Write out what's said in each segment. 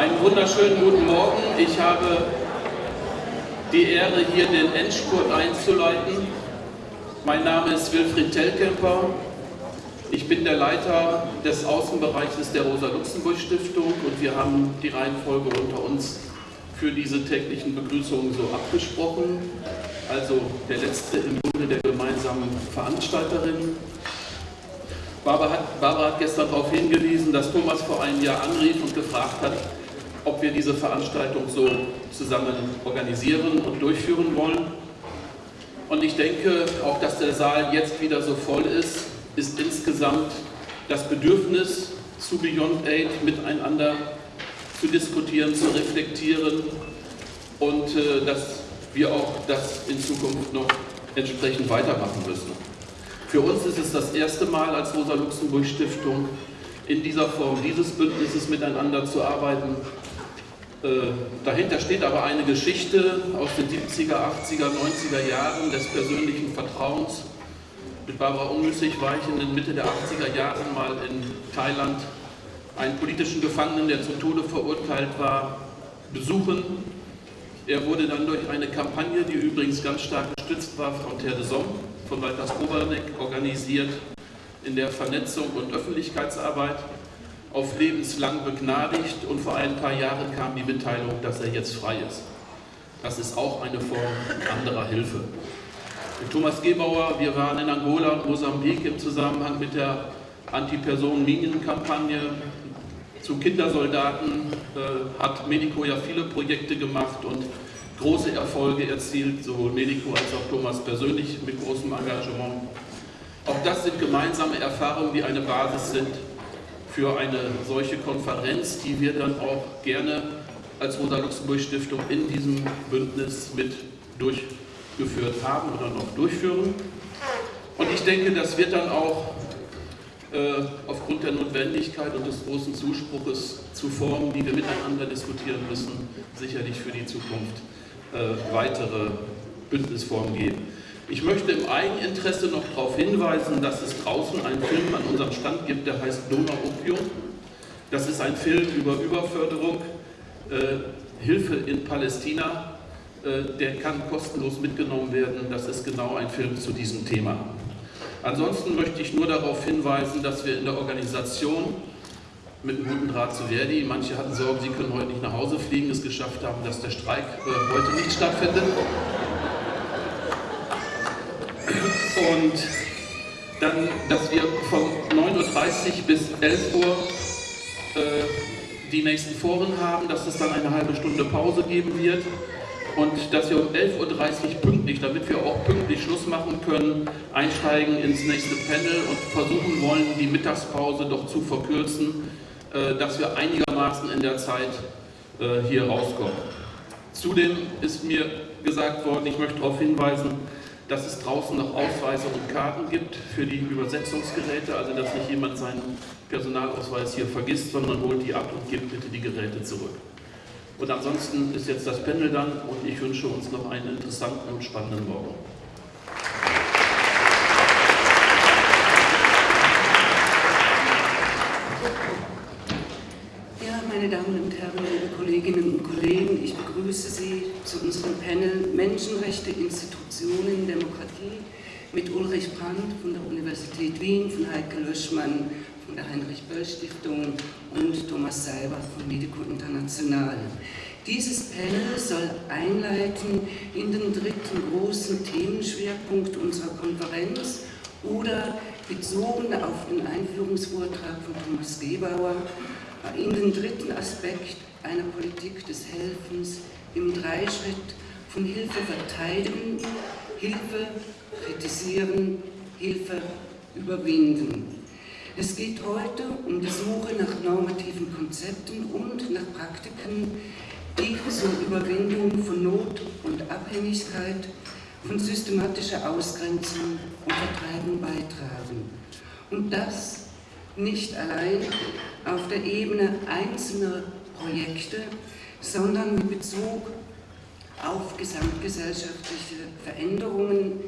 Einen wunderschönen guten Morgen. Ich habe die Ehre, hier den Endspurt einzuleiten. Mein Name ist Wilfried Tellkemper. Ich bin der Leiter des Außenbereiches der Rosa-Luxemburg-Stiftung und wir haben die Reihenfolge unter uns für diese täglichen Begrüßungen so abgesprochen. Also der letzte im Bunde der gemeinsamen Veranstalterinnen. Barbara hat, Barbara hat gestern darauf hingewiesen, dass Thomas vor einem Jahr anrief und gefragt hat, ob wir diese Veranstaltung so zusammen organisieren und durchführen wollen. Und ich denke, auch dass der Saal jetzt wieder so voll ist, ist insgesamt das Bedürfnis zu Beyond Aid miteinander zu diskutieren, zu reflektieren und äh, dass wir auch das in Zukunft noch entsprechend weitermachen müssen. Für uns ist es das erste Mal als Rosa-Luxemburg-Stiftung in dieser Form dieses Bündnisses miteinander zu arbeiten. Äh, dahinter steht aber eine Geschichte aus den 70er, 80er, 90er Jahren des persönlichen Vertrauens. Mit Barbara Unmüssig war ich in den Mitte der 80er Jahre mal in Thailand einen politischen Gefangenen, der zum Tode verurteilt war, besuchen. Er wurde dann durch eine Kampagne, die übrigens ganz stark gestützt war von Terre de Somme, von Walters Koberneck organisiert, in der Vernetzung und Öffentlichkeitsarbeit auf lebenslang begnadigt und vor ein paar Jahren kam die Mitteilung, dass er jetzt frei ist. Das ist auch eine Form anderer Hilfe. Mit Thomas Gebauer, wir waren in Angola und Mosambik im Zusammenhang mit der Anti-Personen-Minen-Kampagne zu Kindersoldaten äh, hat Medico ja viele Projekte gemacht und große Erfolge erzielt, sowohl Medico als auch Thomas persönlich mit großem Engagement. Auch das sind gemeinsame Erfahrungen, die eine Basis sind für eine solche Konferenz, die wir dann auch gerne als Rosa-Luxemburg-Stiftung in diesem Bündnis mit durchgeführt haben oder noch durchführen. Und ich denke, das wird dann auch äh, aufgrund der Notwendigkeit und des großen Zuspruches zu Formen, die wir miteinander diskutieren müssen, sicherlich für die Zukunft äh, weitere Bündnisformen geben. Ich möchte im Eigeninteresse noch darauf hinweisen, dass es draußen einen Film an unserem Stand gibt, der heißt Donau Opium. Das ist ein Film über Überförderung, äh, Hilfe in Palästina. Äh, der kann kostenlos mitgenommen werden. Das ist genau ein Film zu diesem Thema. Ansonsten möchte ich nur darauf hinweisen, dass wir in der Organisation mit einem guten Draht zu Verdi, manche hatten Sorgen, sie können heute nicht nach Hause fliegen, es geschafft haben, dass der Streik äh, heute nicht stattfindet. Und dann, dass wir von 9.30 Uhr bis 11 Uhr äh, die nächsten Foren haben, dass es dann eine halbe Stunde Pause geben wird und dass wir um 11.30 Uhr pünktlich, damit wir auch pünktlich Schluss machen können, einsteigen ins nächste Panel und versuchen wollen, die Mittagspause doch zu verkürzen, äh, dass wir einigermaßen in der Zeit äh, hier rauskommen. Zudem ist mir gesagt worden, ich möchte darauf hinweisen, dass es draußen noch Ausweise und Karten gibt für die Übersetzungsgeräte, also dass nicht jemand seinen Personalausweis hier vergisst, sondern holt die ab und gibt bitte die Geräte zurück. Und ansonsten ist jetzt das Panel dann und ich wünsche uns noch einen interessanten und spannenden Morgen. Damen und Herren, liebe Kolleginnen und Kollegen, ich begrüße Sie zu unserem Panel Menschenrechte, Institutionen, Demokratie mit Ulrich Brandt von der Universität Wien, von Heike Löschmann von der Heinrich-Böll-Stiftung und Thomas Seiber von Medico International. Dieses Panel soll einleiten in den dritten großen Themenschwerpunkt unserer Konferenz oder bezogen auf den Einführungsvortrag von Thomas Gebauer in den dritten Aspekt einer Politik des Helfens im Dreischritt von Hilfe verteidigen, Hilfe kritisieren, Hilfe überwinden. Es geht heute um die Suche nach normativen Konzepten und nach Praktiken, die zur Überwindung von Not und Abhängigkeit, von systematischer Ausgrenzung und Vertreibung beitragen. Und das nicht allein auf der Ebene einzelner Projekte, sondern mit Bezug auf gesamtgesellschaftliche Veränderungen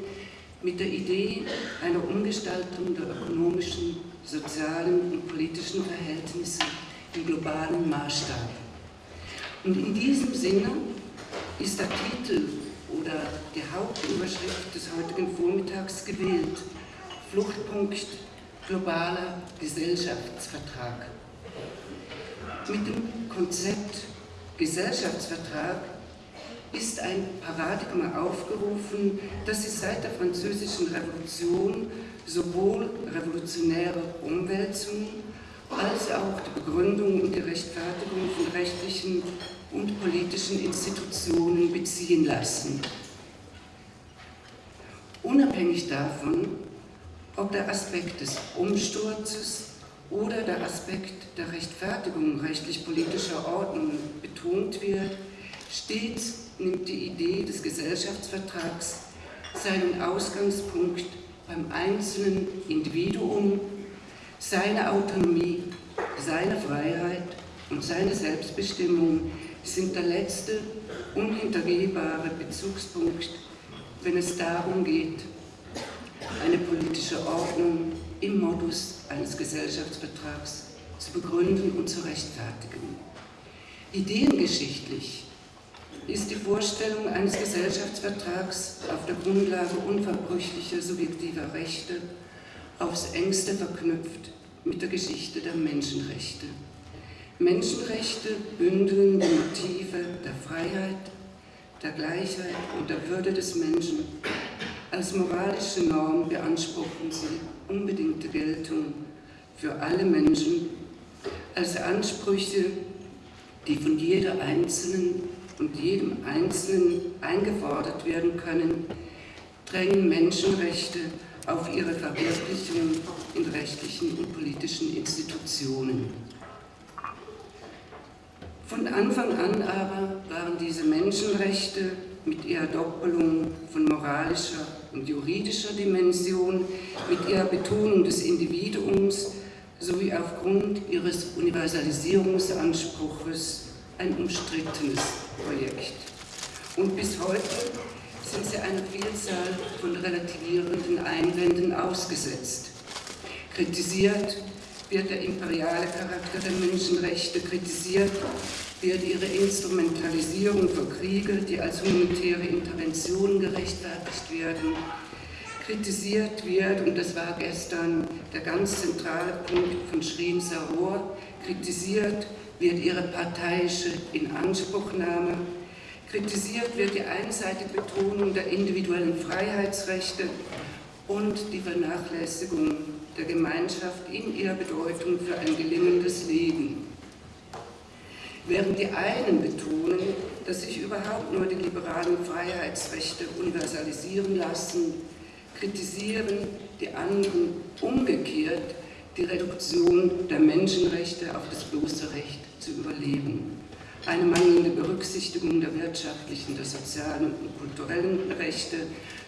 mit der Idee einer Umgestaltung der ökonomischen, sozialen und politischen Verhältnisse im globalen Maßstab. Und in diesem Sinne ist der Titel oder die Hauptüberschrift des heutigen Vormittags gewählt. Fluchtpunkt globaler Gesellschaftsvertrag. Mit dem Konzept Gesellschaftsvertrag ist ein Paradigma aufgerufen, das sich seit der Französischen Revolution sowohl revolutionäre Umwälzungen als auch die Begründung und die Rechtfertigung von rechtlichen und politischen Institutionen beziehen lassen. Unabhängig davon, ob der Aspekt des Umsturzes oder der Aspekt der Rechtfertigung rechtlich-politischer Ordnung betont wird, stets nimmt die Idee des Gesellschaftsvertrags seinen Ausgangspunkt beim einzelnen Individuum, seine Autonomie, seine Freiheit und seine Selbstbestimmung sind der letzte unhintergehbare Bezugspunkt, wenn es darum geht, eine politische Ordnung im Modus eines Gesellschaftsvertrags zu begründen und zu rechtfertigen. Ideengeschichtlich ist die Vorstellung eines Gesellschaftsvertrags auf der Grundlage unverbrüchlicher subjektiver Rechte aufs engste verknüpft mit der Geschichte der Menschenrechte. Menschenrechte bündeln die Motive der Freiheit, der Gleichheit und der Würde des Menschen. Als moralische Norm beanspruchen sie unbedingte Geltung für alle Menschen, als Ansprüche, die von jeder Einzelnen und jedem Einzelnen eingefordert werden können, drängen Menschenrechte auf ihre Verwirklichung in rechtlichen und politischen Institutionen. Von Anfang an aber waren diese Menschenrechte mit ihrer Doppelung von moralischer und juridischer Dimension, mit ihrer Betonung des Individuums sowie aufgrund ihres Universalisierungsanspruches ein umstrittenes Projekt. Und bis heute sind sie einer Vielzahl von relativierenden Einwänden ausgesetzt. Kritisiert wird der imperiale Charakter der Menschenrechte, kritisiert wird ihre Instrumentalisierung für Kriege, die als humanitäre Interventionen gerechtfertigt werden, kritisiert wird, und das war gestern der ganz zentrale Punkt von Schrin Saror, kritisiert wird ihre parteiische Inanspruchnahme, kritisiert wird die einseitige Betonung der individuellen Freiheitsrechte und die Vernachlässigung der Gemeinschaft in ihrer Bedeutung für ein gelingendes Leben. Während die einen betonen, dass sich überhaupt nur die liberalen Freiheitsrechte universalisieren lassen, kritisieren die anderen umgekehrt die Reduktion der Menschenrechte auf das bloße Recht zu überleben. Eine mangelnde Berücksichtigung der wirtschaftlichen, der sozialen und kulturellen Rechte,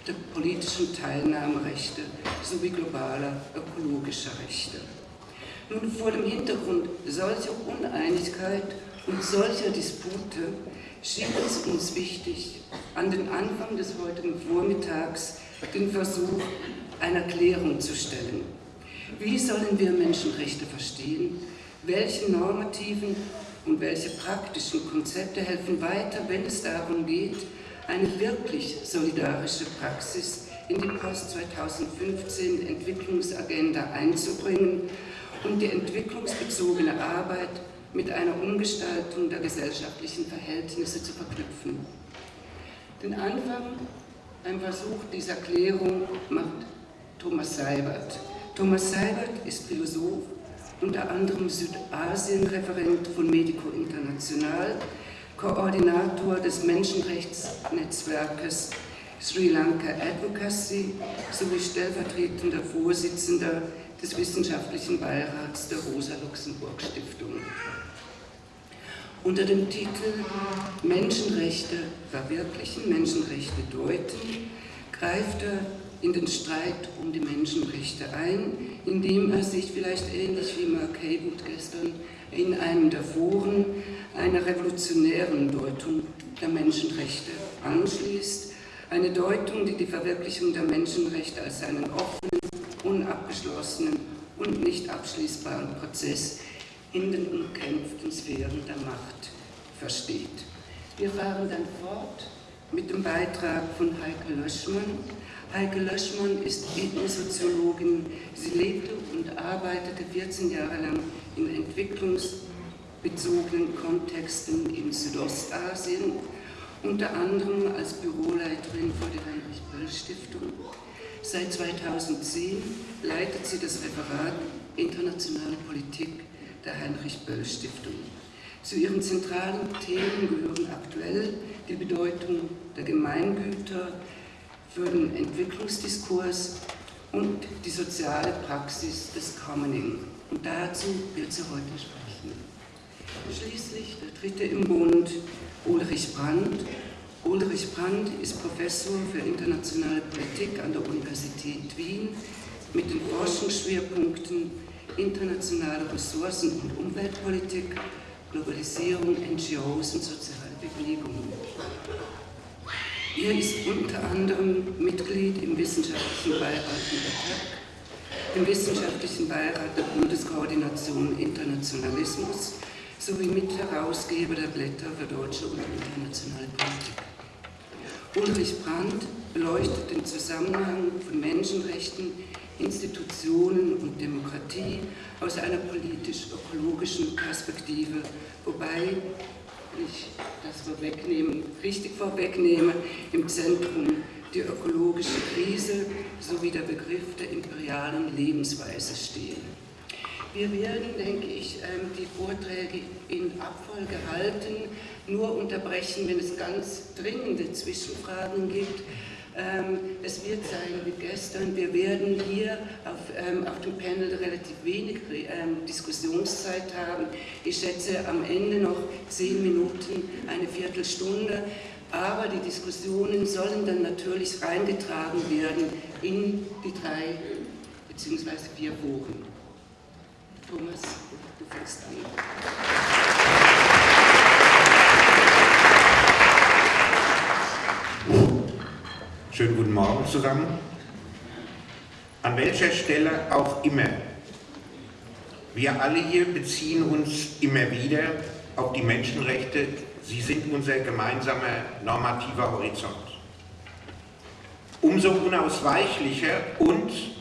der politischen Teilnahmerechte sowie globaler ökologischer Rechte. Nun, vor dem Hintergrund solcher Uneinigkeit und solcher Dispute schien es uns wichtig, an den Anfang des heutigen Vormittags den Versuch einer Klärung zu stellen. Wie sollen wir Menschenrechte verstehen? Welche normativen und welche praktischen Konzepte helfen weiter, wenn es darum geht, eine wirklich solidarische Praxis in die Post-2015 Entwicklungsagenda einzubringen und die entwicklungsbezogene Arbeit mit einer Umgestaltung der gesellschaftlichen Verhältnisse zu verknüpfen. Den Anfang, ein Versuch dieser Klärung macht Thomas Seibert. Thomas Seibert ist Philosoph, unter anderem Südasien-Referent von Medico International, Koordinator des Menschenrechtsnetzwerkes Sri Lanka Advocacy sowie stellvertretender Vorsitzender des Wissenschaftlichen Beirats der Rosa-Luxemburg-Stiftung. Unter dem Titel Menschenrechte verwirklichen, Menschenrechte deuten, greift er in den Streit um die Menschenrechte ein, indem er sich vielleicht ähnlich wie Mark Haywood gestern in einem der Foren einer revolutionären Deutung der Menschenrechte anschließt. Eine Deutung, die die Verwirklichung der Menschenrechte als einen offenen, unabgeschlossenen und nicht abschließbaren Prozess in den umkämpften Sphären der Macht versteht. Wir fahren dann fort mit dem Beitrag von Heike Löschmann. Heike Löschmann ist Ethnosoziologin. Sie lebte und arbeitete 14 Jahre lang in entwicklungsbezogenen Kontexten in Südostasien, unter anderem als Büroleiterin vor der Heinrich-Böll-Stiftung. Seit 2010 leitet sie das Referat Internationale Politik der Heinrich-Böll-Stiftung. Zu ihren zentralen Themen gehören aktuell die Bedeutung der Gemeingüter für den Entwicklungsdiskurs und die soziale Praxis des Commoning. Und dazu wird sie heute sprechen. Schließlich der dritte im Bund, Ulrich Brandt. Ulrich Brandt ist Professor für internationale Politik an der Universität Wien mit den Forschungsschwerpunkten internationale Ressourcen- und Umweltpolitik Globalisierung, NGOs und soziale Bewegungen. Er ist unter anderem Mitglied im Wissenschaftlichen Beirat der im Wissenschaftlichen Beirat der Bundeskoordination Internationalismus sowie Mitherausgeber der Blätter für deutsche und internationale Politik. Ulrich Brandt beleuchtet den Zusammenhang von Menschenrechten Institutionen und Demokratie aus einer politisch-ökologischen Perspektive, wobei ich das vorwegnehmen, richtig vorwegnehme, im Zentrum die ökologische Krise sowie der Begriff der imperialen Lebensweise stehen. Wir werden, denke ich, ähm, die Vorträge in Abfolge halten, nur unterbrechen, wenn es ganz dringende Zwischenfragen gibt. Ähm, es wird sein wie gestern, wir werden hier auf, ähm, auf dem Panel relativ wenig Diskussionszeit haben. Ich schätze am Ende noch zehn Minuten, eine Viertelstunde. Aber die Diskussionen sollen dann natürlich reingetragen werden in die drei bzw. vier Foren. Thomas, du fängst an. Schönen guten Morgen zusammen. An welcher Stelle auch immer. Wir alle hier beziehen uns immer wieder auf die Menschenrechte. Sie sind unser gemeinsamer normativer Horizont. Umso unausweichlicher und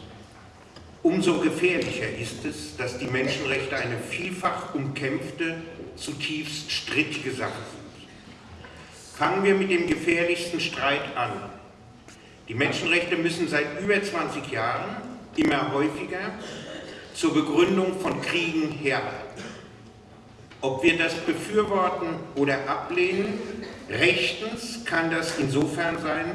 umso gefährlicher ist es, dass die Menschenrechte eine vielfach umkämpfte, zutiefst strittige Sache sind. Fangen wir mit dem gefährlichsten Streit an, die Menschenrechte müssen seit über 20 Jahren immer häufiger zur Begründung von Kriegen herhalten. Ob wir das befürworten oder ablehnen, rechtens kann das insofern sein,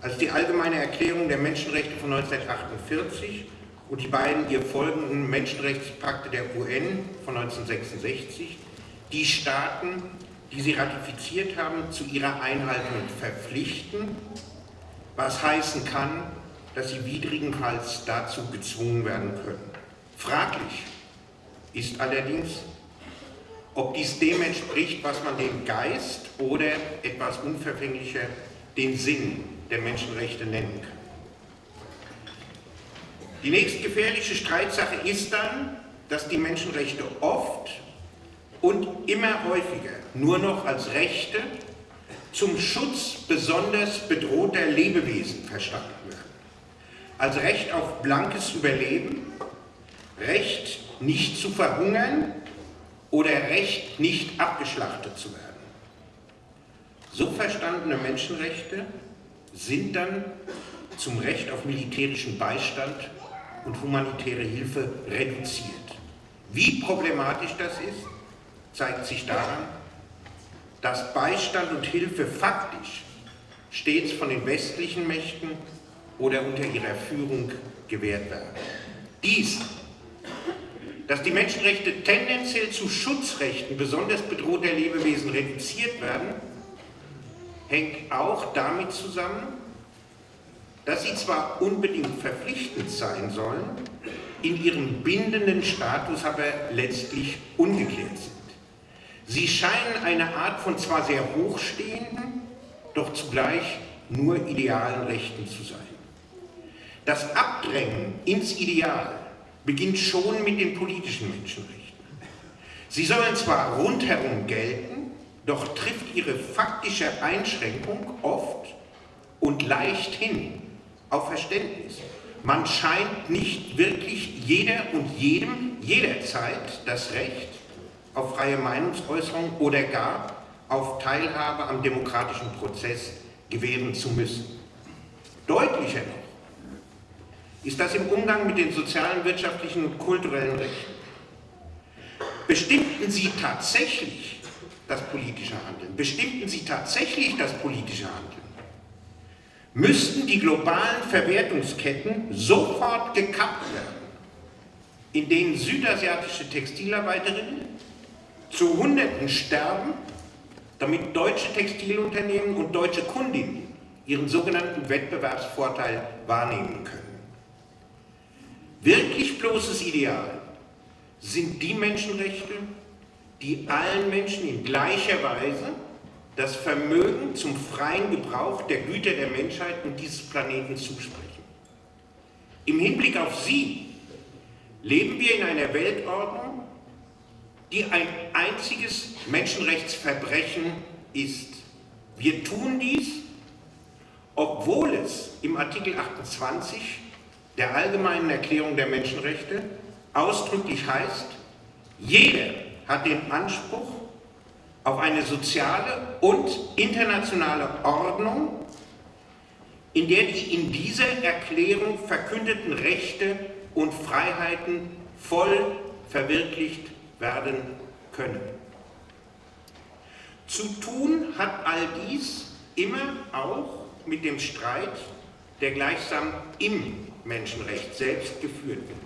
als die Allgemeine Erklärung der Menschenrechte von 1948 und die beiden ihr folgenden Menschenrechtspakte der UN von 1966 die Staaten, die sie ratifiziert haben, zu ihrer Einhaltung verpflichten was heißen kann, dass sie widrigenfalls dazu gezwungen werden können. Fraglich ist allerdings, ob dies dem entspricht, was man den Geist oder etwas unverfänglicher den Sinn der Menschenrechte nennen kann. Die nächstgefährliche Streitsache ist dann, dass die Menschenrechte oft und immer häufiger nur noch als Rechte zum Schutz besonders bedrohter Lebewesen verstanden werden. Als Recht auf blankes Überleben, Recht nicht zu verhungern oder Recht nicht abgeschlachtet zu werden. So verstandene Menschenrechte sind dann zum Recht auf militärischen Beistand und humanitäre Hilfe reduziert. Wie problematisch das ist, zeigt sich daran, dass Beistand und Hilfe faktisch stets von den westlichen Mächten oder unter ihrer Führung gewährt werden. Dies, dass die Menschenrechte tendenziell zu Schutzrechten besonders bedrohter Lebewesen reduziert werden, hängt auch damit zusammen, dass sie zwar unbedingt verpflichtend sein sollen, in ihrem bindenden Status aber letztlich ungeklärt sind. Sie scheinen eine Art von zwar sehr hochstehenden, doch zugleich nur idealen Rechten zu sein. Das Abdrängen ins Ideal beginnt schon mit den politischen Menschenrechten. Sie sollen zwar rundherum gelten, doch trifft ihre faktische Einschränkung oft und leichthin auf Verständnis. Man scheint nicht wirklich jeder und jedem jederzeit das Recht auf freie Meinungsäußerung oder gar auf Teilhabe am demokratischen Prozess gewähren zu müssen. Deutlicher noch ist das im Umgang mit den sozialen, wirtschaftlichen und kulturellen Rechten. Bestimmten Sie tatsächlich das politische Handeln? Bestimmten Sie tatsächlich das politische Handeln? Müssten die globalen Verwertungsketten sofort gekappt werden, in denen südasiatische Textilarbeiterinnen zu Hunderten sterben, damit deutsche Textilunternehmen und deutsche Kundinnen ihren sogenannten Wettbewerbsvorteil wahrnehmen können. Wirklich bloßes Ideal sind die Menschenrechte, die allen Menschen in gleicher Weise das Vermögen zum freien Gebrauch der Güter der Menschheit und dieses Planeten zusprechen. Im Hinblick auf sie leben wir in einer Weltordnung, die ein einziges Menschenrechtsverbrechen ist. Wir tun dies, obwohl es im Artikel 28 der Allgemeinen Erklärung der Menschenrechte ausdrücklich heißt, jeder hat den Anspruch auf eine soziale und internationale Ordnung, in der die in dieser Erklärung verkündeten Rechte und Freiheiten voll verwirklicht werden können. Zu tun hat all dies immer auch mit dem Streit, der gleichsam im Menschenrecht selbst geführt wird.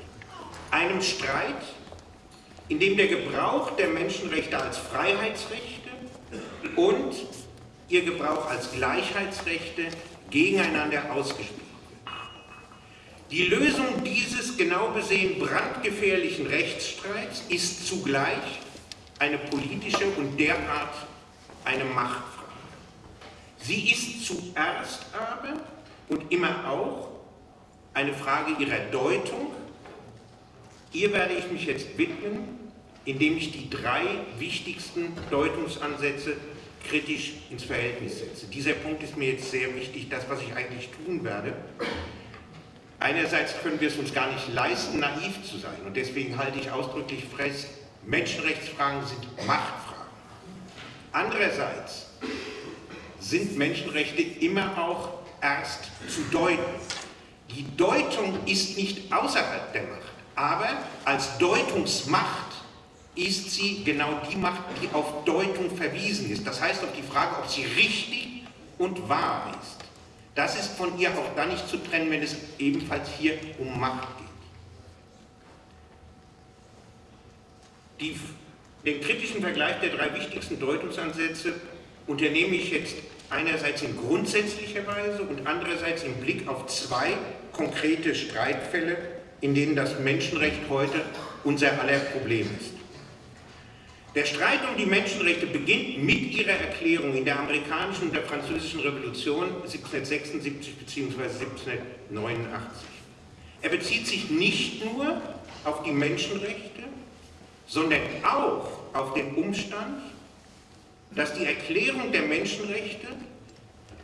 Einem Streit, in dem der Gebrauch der Menschenrechte als Freiheitsrechte und ihr Gebrauch als Gleichheitsrechte gegeneinander ausgespielt wird. Die Lösung dieses genau besehen brandgefährlichen Rechtsstreits ist zugleich eine politische und derart eine Machtfrage. Sie ist zuerst aber und immer auch eine Frage ihrer Deutung. Ihr werde ich mich jetzt widmen, indem ich die drei wichtigsten Deutungsansätze kritisch ins Verhältnis setze. Dieser Punkt ist mir jetzt sehr wichtig, das, was ich eigentlich tun werde. Einerseits können wir es uns gar nicht leisten, naiv zu sein und deswegen halte ich ausdrücklich fest, Menschenrechtsfragen sind Machtfragen. Andererseits sind Menschenrechte immer auch erst zu deuten. Die Deutung ist nicht außerhalb der Macht, aber als Deutungsmacht ist sie genau die Macht, die auf Deutung verwiesen ist. Das heißt auf die Frage, ob sie richtig und wahr ist. Das ist von ihr auch dann nicht zu trennen, wenn es ebenfalls hier um Macht geht. Die, den kritischen Vergleich der drei wichtigsten Deutungsansätze unternehme ich jetzt einerseits in grundsätzlicher Weise und andererseits im Blick auf zwei konkrete Streitfälle, in denen das Menschenrecht heute unser aller Problem ist. Der Streit um die Menschenrechte beginnt mit ihrer Erklärung in der amerikanischen und der französischen Revolution 1776 bzw. 1789. Er bezieht sich nicht nur auf die Menschenrechte, sondern auch auf den Umstand, dass die Erklärung der Menschenrechte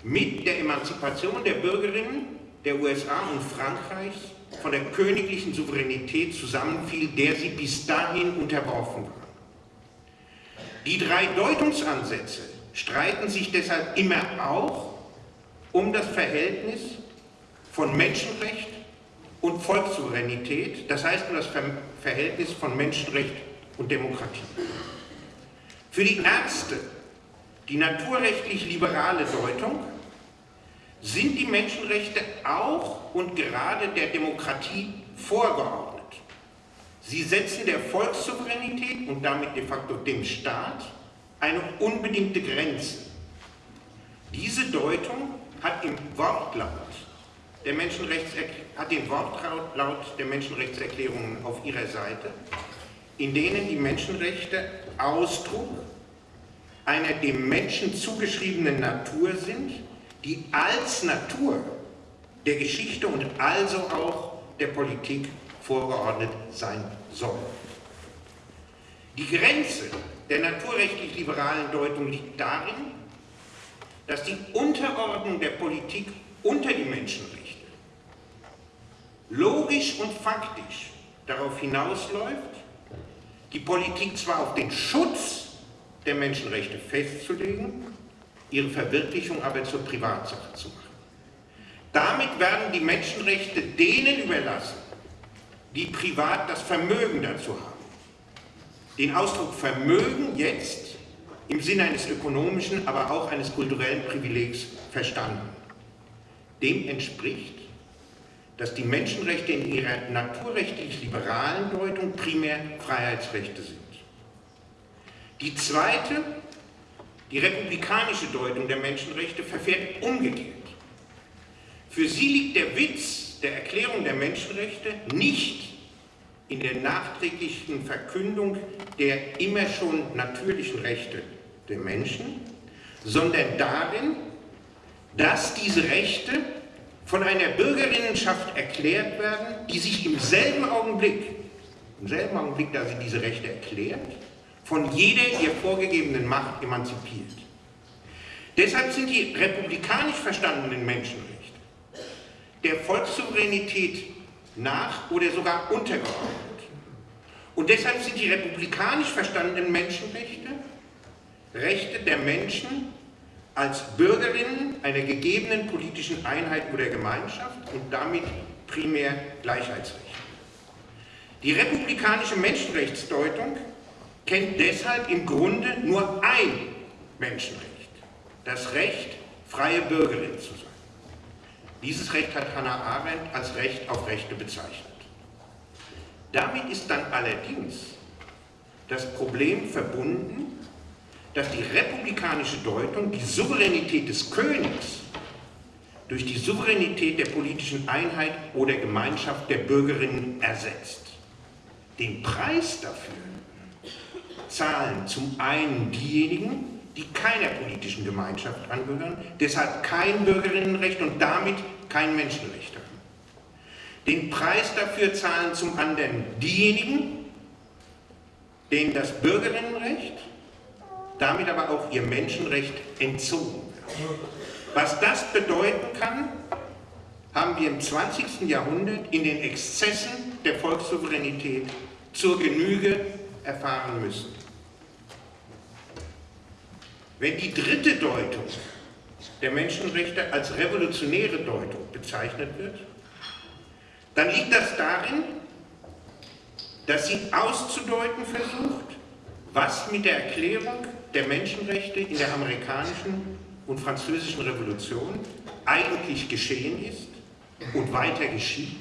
mit der Emanzipation der Bürgerinnen der USA und Frankreichs von der königlichen Souveränität zusammenfiel, der sie bis dahin unterworfen war. Die drei Deutungsansätze streiten sich deshalb immer auch um das Verhältnis von Menschenrecht und Volkssouveränität, das heißt um das Verhältnis von Menschenrecht und Demokratie. Für die erste, die naturrechtlich liberale Deutung, sind die Menschenrechte auch und gerade der Demokratie vorgeordnet. Sie setzen der Volkssouveränität und damit de facto dem Staat eine unbedingte Grenze. Diese Deutung hat, im Wortlaut der hat den Wortlaut der Menschenrechtserklärungen auf ihrer Seite, in denen die Menschenrechte Ausdruck einer dem Menschen zugeschriebenen Natur sind, die als Natur der Geschichte und also auch der Politik vorgeordnet sein soll. Die Grenze der naturrechtlich-liberalen Deutung liegt darin, dass die Unterordnung der Politik unter die Menschenrechte logisch und faktisch darauf hinausläuft, die Politik zwar auf den Schutz der Menschenrechte festzulegen, ihre Verwirklichung aber zur Privatsache zu machen. Damit werden die Menschenrechte denen überlassen, die privat das Vermögen dazu haben. Den Ausdruck Vermögen jetzt im Sinne eines ökonomischen, aber auch eines kulturellen Privilegs verstanden. Dem entspricht, dass die Menschenrechte in ihrer naturrechtlich-liberalen Deutung primär Freiheitsrechte sind. Die zweite, die republikanische Deutung der Menschenrechte verfährt umgekehrt. Für sie liegt der Witz der Erklärung der Menschenrechte nicht in der nachträglichen Verkündung der immer schon natürlichen Rechte der Menschen, sondern darin, dass diese Rechte von einer Bürgerinnenschaft erklärt werden, die sich im selben Augenblick, im selben Augenblick, da sie diese Rechte erklärt, von jeder ihr vorgegebenen Macht emanzipiert. Deshalb sind die republikanisch verstandenen Menschenrechte der Volkssouveränität nach oder sogar untergeordnet. Und deshalb sind die republikanisch verstandenen Menschenrechte Rechte der Menschen als Bürgerinnen einer gegebenen politischen Einheit oder Gemeinschaft und damit primär Gleichheitsrechte. Die republikanische Menschenrechtsdeutung kennt deshalb im Grunde nur ein Menschenrecht, das Recht, freie Bürgerin zu sein. Dieses Recht hat Hannah Arendt als Recht auf Rechte bezeichnet. Damit ist dann allerdings das Problem verbunden, dass die republikanische Deutung die Souveränität des Königs durch die Souveränität der politischen Einheit oder Gemeinschaft der Bürgerinnen ersetzt. Den Preis dafür zahlen zum einen diejenigen, die keiner politischen Gemeinschaft angehören, deshalb kein Bürgerinnenrecht und damit kein Menschenrecht haben. Den Preis dafür zahlen zum anderen diejenigen, denen das Bürgerinnenrecht damit aber auch ihr Menschenrecht entzogen wird. Was das bedeuten kann, haben wir im 20. Jahrhundert in den Exzessen der Volkssouveränität zur Genüge erfahren müssen. Wenn die dritte Deutung der Menschenrechte als revolutionäre Deutung bezeichnet wird, dann liegt das darin, dass sie auszudeuten versucht, was mit der Erklärung der Menschenrechte in der amerikanischen und französischen Revolution eigentlich geschehen ist und weiter geschieht,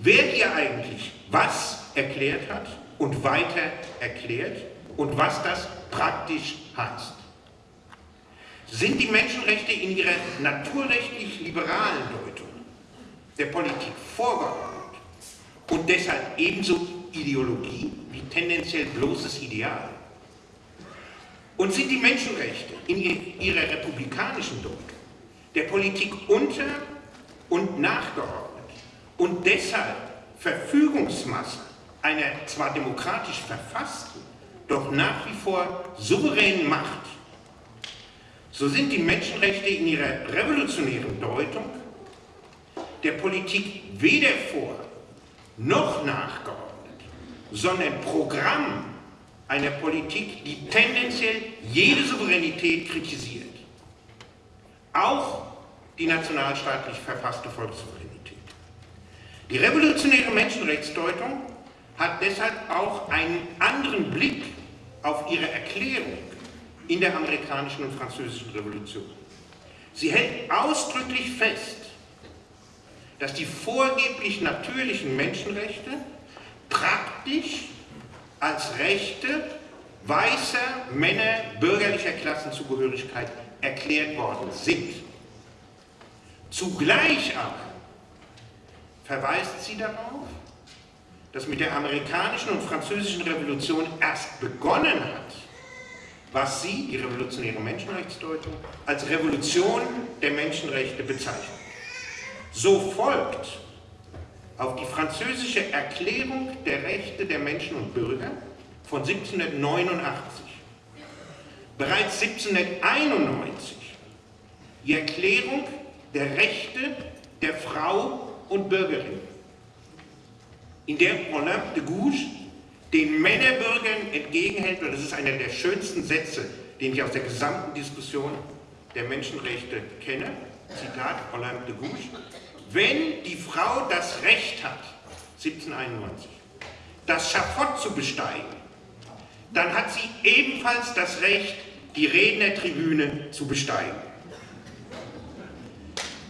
wer hier eigentlich was erklärt hat und weiter erklärt und was das praktisch heißt. Sind die Menschenrechte in ihrer naturrechtlich liberalen Deutung der Politik vorgeordnet und deshalb ebenso Ideologie wie tendenziell bloßes Ideal? Und sind die Menschenrechte in ihrer republikanischen Deutung der Politik unter und nachgeordnet und deshalb Verfügungsmasse einer zwar demokratisch verfassten, doch nach wie vor souveränen Macht, so sind die Menschenrechte in ihrer revolutionären Deutung der Politik weder vor noch nachgeordnet, sondern Programm einer Politik, die tendenziell jede Souveränität kritisiert. Auch die nationalstaatlich verfasste Volkssouveränität. Die revolutionäre Menschenrechtsdeutung hat deshalb auch einen anderen Blick auf ihre Erklärung in der amerikanischen und französischen Revolution. Sie hält ausdrücklich fest, dass die vorgeblich natürlichen Menschenrechte praktisch als Rechte weißer Männer bürgerlicher Klassenzugehörigkeit erklärt worden sind. Zugleich aber verweist sie darauf, dass mit der amerikanischen und französischen Revolution erst begonnen hat, was sie, die revolutionäre Menschenrechtsdeutung, als Revolution der Menschenrechte bezeichnet. So folgt auf die französische Erklärung der Rechte der Menschen und Bürger von 1789, bereits 1791 die Erklärung der Rechte der Frau und Bürgerin, in der Olympe de Gouges den Männerbürgern entgegenhält, und das ist einer der schönsten Sätze, den ich aus der gesamten Diskussion der Menschenrechte kenne, Zitat Olympe de Gouges, wenn die Frau das Recht hat, 1791, das Schafott zu besteigen, dann hat sie ebenfalls das Recht, die Rednertribüne zu besteigen.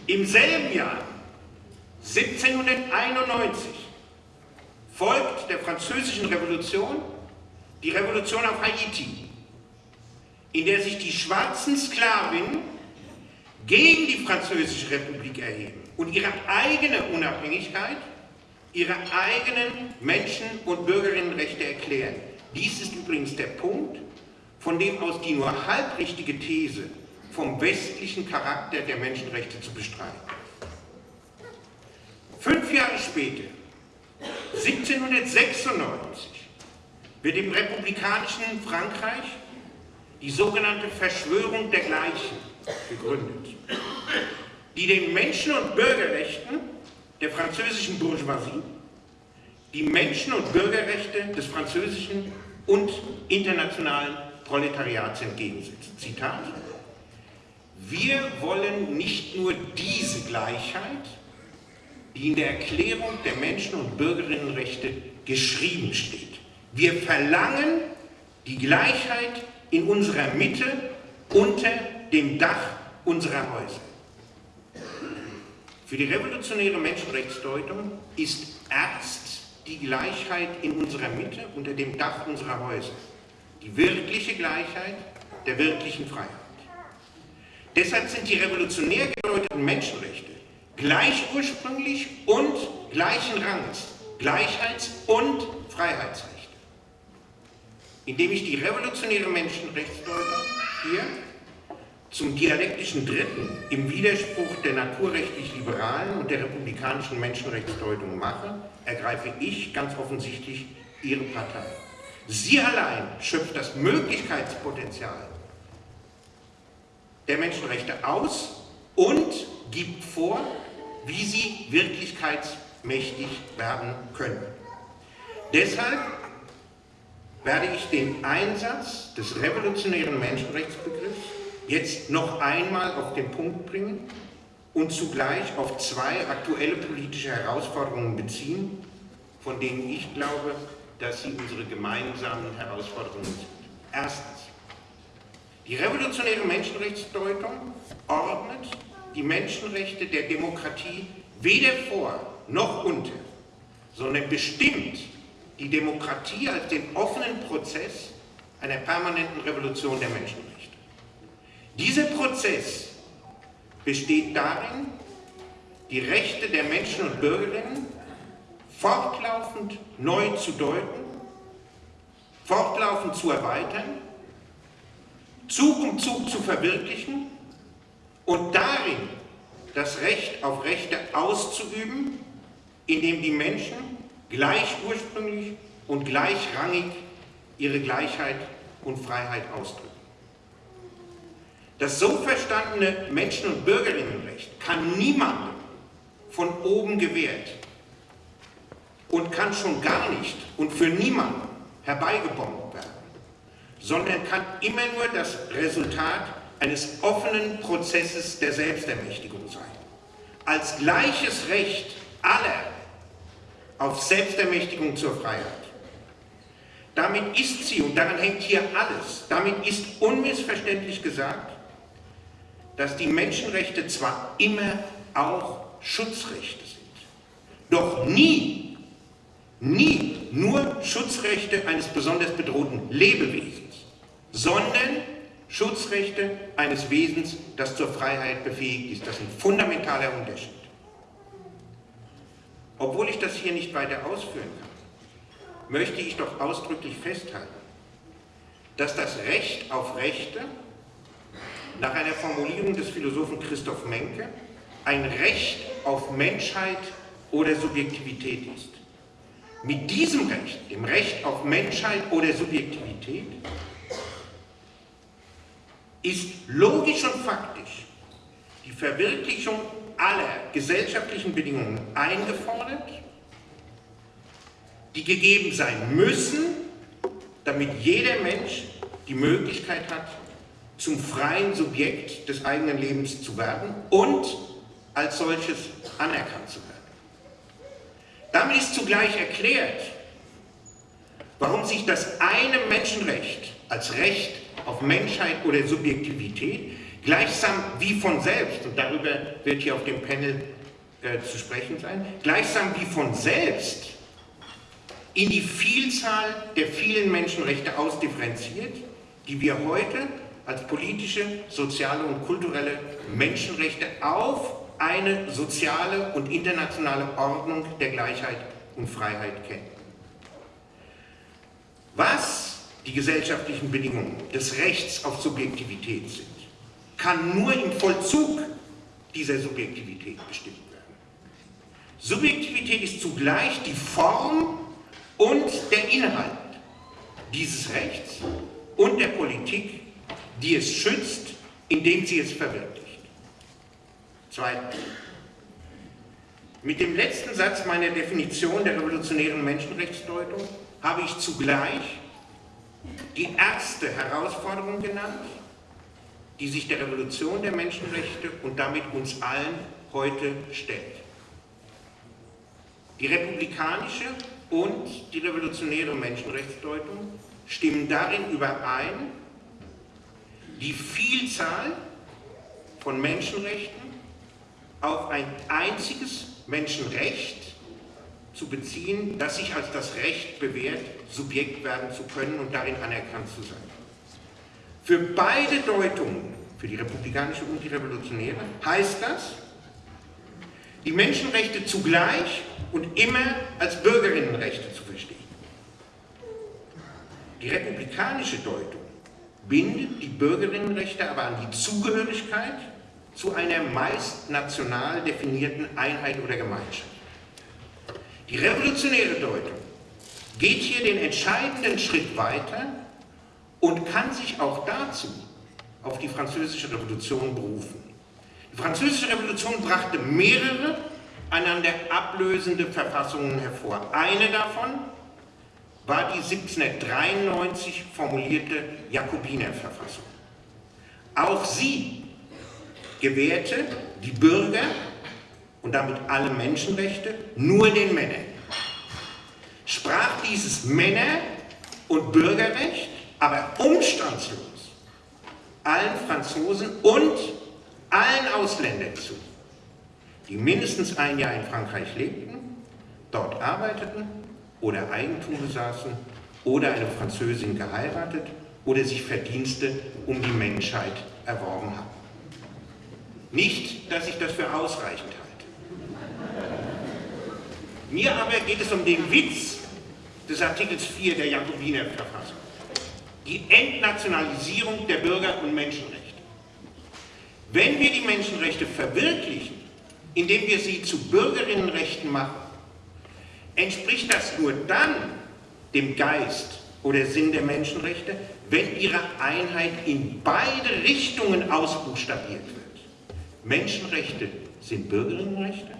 Im selben Jahr, 1791, folgt der französischen Revolution die Revolution auf Haiti, in der sich die schwarzen Sklavinnen gegen die französische Republik erheben und ihre eigene Unabhängigkeit, ihre eigenen Menschen- und Bürgerinnenrechte erklären. Dies ist übrigens der Punkt, von dem aus die nur halbrichtige These vom westlichen Charakter der Menschenrechte zu bestreiten. Fünf Jahre später, 1796, wird im republikanischen Frankreich die sogenannte Verschwörung der Gleichen gegründet, die den Menschen- und Bürgerrechten der französischen Bourgeoisie die Menschen- und Bürgerrechte des französischen und internationalen Proletariats entgegensetzt. Zitat. Wir wollen nicht nur diese Gleichheit, die in der Erklärung der Menschen- und Bürgerinnenrechte geschrieben steht. Wir verlangen die Gleichheit in unserer Mitte unter dem Dach unserer Häuser. Für die revolutionäre Menschenrechtsdeutung ist erst die Gleichheit in unserer Mitte unter dem Dach unserer Häuser. Die wirkliche Gleichheit der wirklichen Freiheit. Deshalb sind die revolutionär gedeuteten Menschenrechte gleich ursprünglich und gleichen Rangs, Gleichheits- und Freiheitsrechte. Indem ich die revolutionäre Menschenrechtsdeutung hier zum dialektischen Dritten im Widerspruch der naturrechtlich-liberalen und der republikanischen Menschenrechtsdeutung mache, ergreife ich ganz offensichtlich ihre Partei. Sie allein schöpft das Möglichkeitspotenzial der Menschenrechte aus und gibt vor, wie sie wirklichkeitsmächtig werden können. Deshalb werde ich den Einsatz des revolutionären Menschenrechtsbegriffs jetzt noch einmal auf den Punkt bringen und zugleich auf zwei aktuelle politische Herausforderungen beziehen, von denen ich glaube, dass sie unsere gemeinsamen Herausforderungen sind. Erstens, die revolutionäre Menschenrechtsdeutung ordnet die Menschenrechte der Demokratie weder vor noch unter, sondern bestimmt die Demokratie als den offenen Prozess einer permanenten Revolution der Menschenrechte. Dieser Prozess besteht darin, die Rechte der Menschen und Bürgerinnen fortlaufend neu zu deuten, fortlaufend zu erweitern, Zug um Zug zu verwirklichen und darin das Recht auf Rechte auszuüben, indem die Menschen gleich ursprünglich und gleichrangig ihre Gleichheit und Freiheit ausdrücken. Das so verstandene Menschen- und Bürgerinnenrecht kann niemandem von oben gewährt und kann schon gar nicht und für niemanden herbeigebombt werden, sondern kann immer nur das Resultat eines offenen Prozesses der Selbstermächtigung sein. Als gleiches Recht aller auf Selbstermächtigung zur Freiheit. Damit ist sie, und daran hängt hier alles, damit ist unmissverständlich gesagt, dass die Menschenrechte zwar immer auch Schutzrechte sind, doch nie, nie nur Schutzrechte eines besonders bedrohten Lebewesens, sondern Schutzrechte eines Wesens, das zur Freiheit befähigt ist. Das ist ein fundamentaler Unterschied. Obwohl ich das hier nicht weiter ausführen kann, möchte ich doch ausdrücklich festhalten, dass das Recht auf Rechte nach einer Formulierung des Philosophen Christoph Menke ein Recht auf Menschheit oder Subjektivität ist. Mit diesem Recht, dem Recht auf Menschheit oder Subjektivität, ist logisch und faktisch die Verwirklichung aller gesellschaftlichen Bedingungen eingefordert, die gegeben sein müssen, damit jeder Mensch die Möglichkeit hat, zum freien Subjekt des eigenen Lebens zu werden und als solches anerkannt zu werden. Damit ist zugleich erklärt, warum sich das eine Menschenrecht als Recht auf Menschheit oder Subjektivität gleichsam wie von selbst, und darüber wird hier auf dem Panel äh, zu sprechen sein, gleichsam wie von selbst in die Vielzahl der vielen Menschenrechte ausdifferenziert, die wir heute als politische, soziale und kulturelle Menschenrechte auf eine soziale und internationale Ordnung der Gleichheit und Freiheit kennen. Was die gesellschaftlichen Bedingungen des Rechts auf Subjektivität sind, kann nur im Vollzug dieser Subjektivität bestimmt werden. Subjektivität ist zugleich die Form und der Inhalt dieses Rechts und der Politik, die es schützt, indem sie es verwirklicht. Zweitens. Mit dem letzten Satz meiner Definition der revolutionären Menschenrechtsdeutung habe ich zugleich die erste Herausforderung genannt, die sich der Revolution der Menschenrechte und damit uns allen heute stellt. Die republikanische und die revolutionäre Menschenrechtsdeutung stimmen darin überein, die Vielzahl von Menschenrechten auf ein einziges Menschenrecht zu beziehen, das sich als das Recht bewährt, Subjekt werden zu können und darin anerkannt zu sein. Für beide Deutungen, für die republikanische und die revolutionäre, heißt das, die Menschenrechte zugleich und immer als Bürgerinnenrechte zu verstehen. Die republikanische Deutung bindet die Bürgerinnenrechte aber an die Zugehörigkeit zu einer meist national definierten Einheit oder Gemeinschaft. Die revolutionäre Deutung geht hier den entscheidenden Schritt weiter und kann sich auch dazu auf die französische Revolution berufen. Die französische Revolution brachte mehrere einander ablösende Verfassungen hervor. Eine davon war die 1793 formulierte Jakobinerverfassung. Auch sie gewährte die Bürger und damit alle Menschenrechte nur den Männern. Sprach dieses Männer- und Bürgerrecht aber umstandslos allen Franzosen und allen Ausländern zu, die mindestens ein Jahr in Frankreich lebten, dort arbeiteten oder Eigentum besaßen oder eine Französin geheiratet oder sich Verdienste um die Menschheit erworben haben. Nicht, dass ich das für ausreichend halte. Mir aber geht es um den Witz des Artikels 4 der Jakobiner Verfassung. Die Entnationalisierung der Bürger- und Menschenrechte. Wenn wir die Menschenrechte verwirklichen, indem wir sie zu Bürgerinnenrechten machen, entspricht das nur dann dem Geist oder Sinn der Menschenrechte, wenn ihre Einheit in beide Richtungen ausbuchstabiert wird. Menschenrechte sind Bürgerinnenrechte,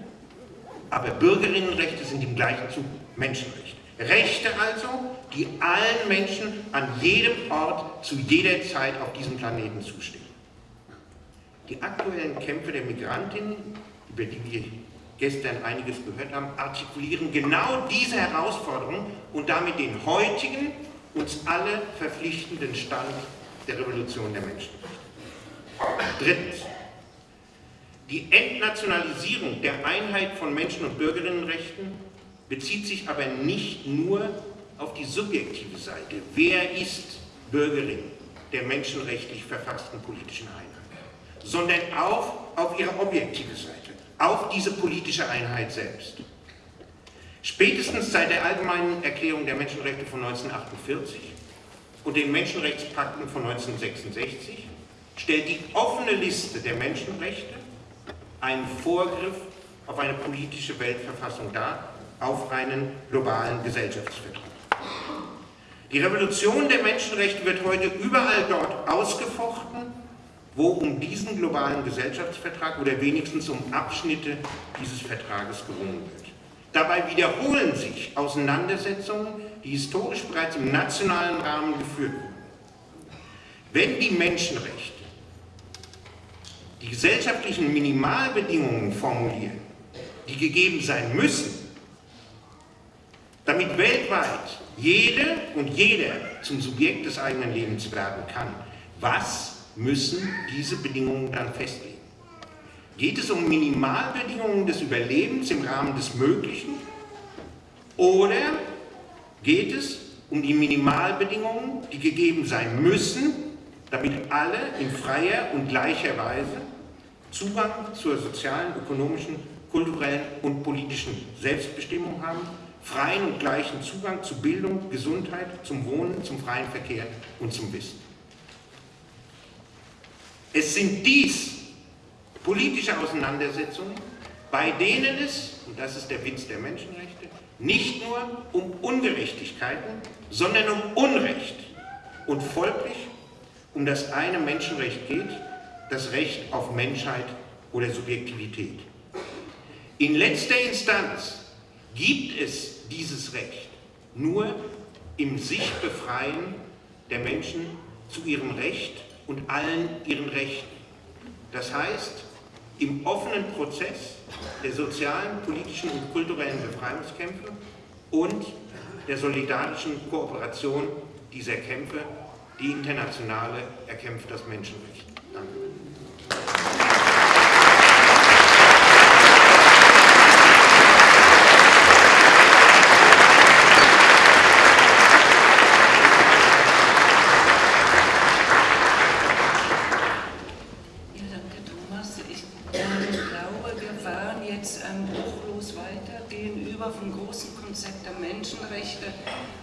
aber Bürgerinnenrechte sind im gleichen Zug Menschenrechte. Rechte also, die allen Menschen an jedem Ort zu jeder Zeit auf diesem Planeten zustehen. Die aktuellen Kämpfe der Migrantinnen, über die wir gestern einiges gehört haben, artikulieren genau diese Herausforderung und damit den heutigen, uns alle verpflichtenden Stand der Revolution der Menschenrechte. Drittens, die Entnationalisierung der Einheit von Menschen- und Bürgerinnenrechten bezieht sich aber nicht nur auf die subjektive Seite. Wer ist Bürgerin der menschenrechtlich verfassten politischen Einheit? Sondern auch auf ihre objektive Seite, auf diese politische Einheit selbst. Spätestens seit der Allgemeinen Erklärung der Menschenrechte von 1948 und den Menschenrechtspakten von 1966 stellt die offene Liste der Menschenrechte einen Vorgriff auf eine politische Weltverfassung dar, auf einen globalen Gesellschaftsvertrag. Die Revolution der Menschenrechte wird heute überall dort ausgefochten, wo um diesen globalen Gesellschaftsvertrag oder wenigstens um Abschnitte dieses Vertrages gerungen wird. Dabei wiederholen sich Auseinandersetzungen, die historisch bereits im nationalen Rahmen geführt wurden. Wenn die Menschenrechte die gesellschaftlichen Minimalbedingungen formulieren, die gegeben sein müssen, damit weltweit jede und jeder zum Subjekt des eigenen Lebens werden kann, was müssen diese Bedingungen dann festlegen? Geht es um Minimalbedingungen des Überlebens im Rahmen des Möglichen oder geht es um die Minimalbedingungen, die gegeben sein müssen, damit alle in freier und gleicher Weise Zugang zur sozialen, ökonomischen, kulturellen und politischen Selbstbestimmung haben, freien und gleichen Zugang zu Bildung, Gesundheit, zum Wohnen, zum freien Verkehr und zum Wissen. Es sind dies politische Auseinandersetzungen, bei denen es, und das ist der Witz der Menschenrechte, nicht nur um Ungerechtigkeiten, sondern um Unrecht und folglich um das eine Menschenrecht geht, das Recht auf Menschheit oder Subjektivität. In letzter Instanz gibt es dieses Recht nur im Sichtbefreien der Menschen zu ihrem Recht und allen ihren Rechten. Das heißt, im offenen Prozess der sozialen, politischen und kulturellen Befreiungskämpfe und der solidarischen Kooperation dieser Kämpfe, die internationale erkämpft das Menschenrecht.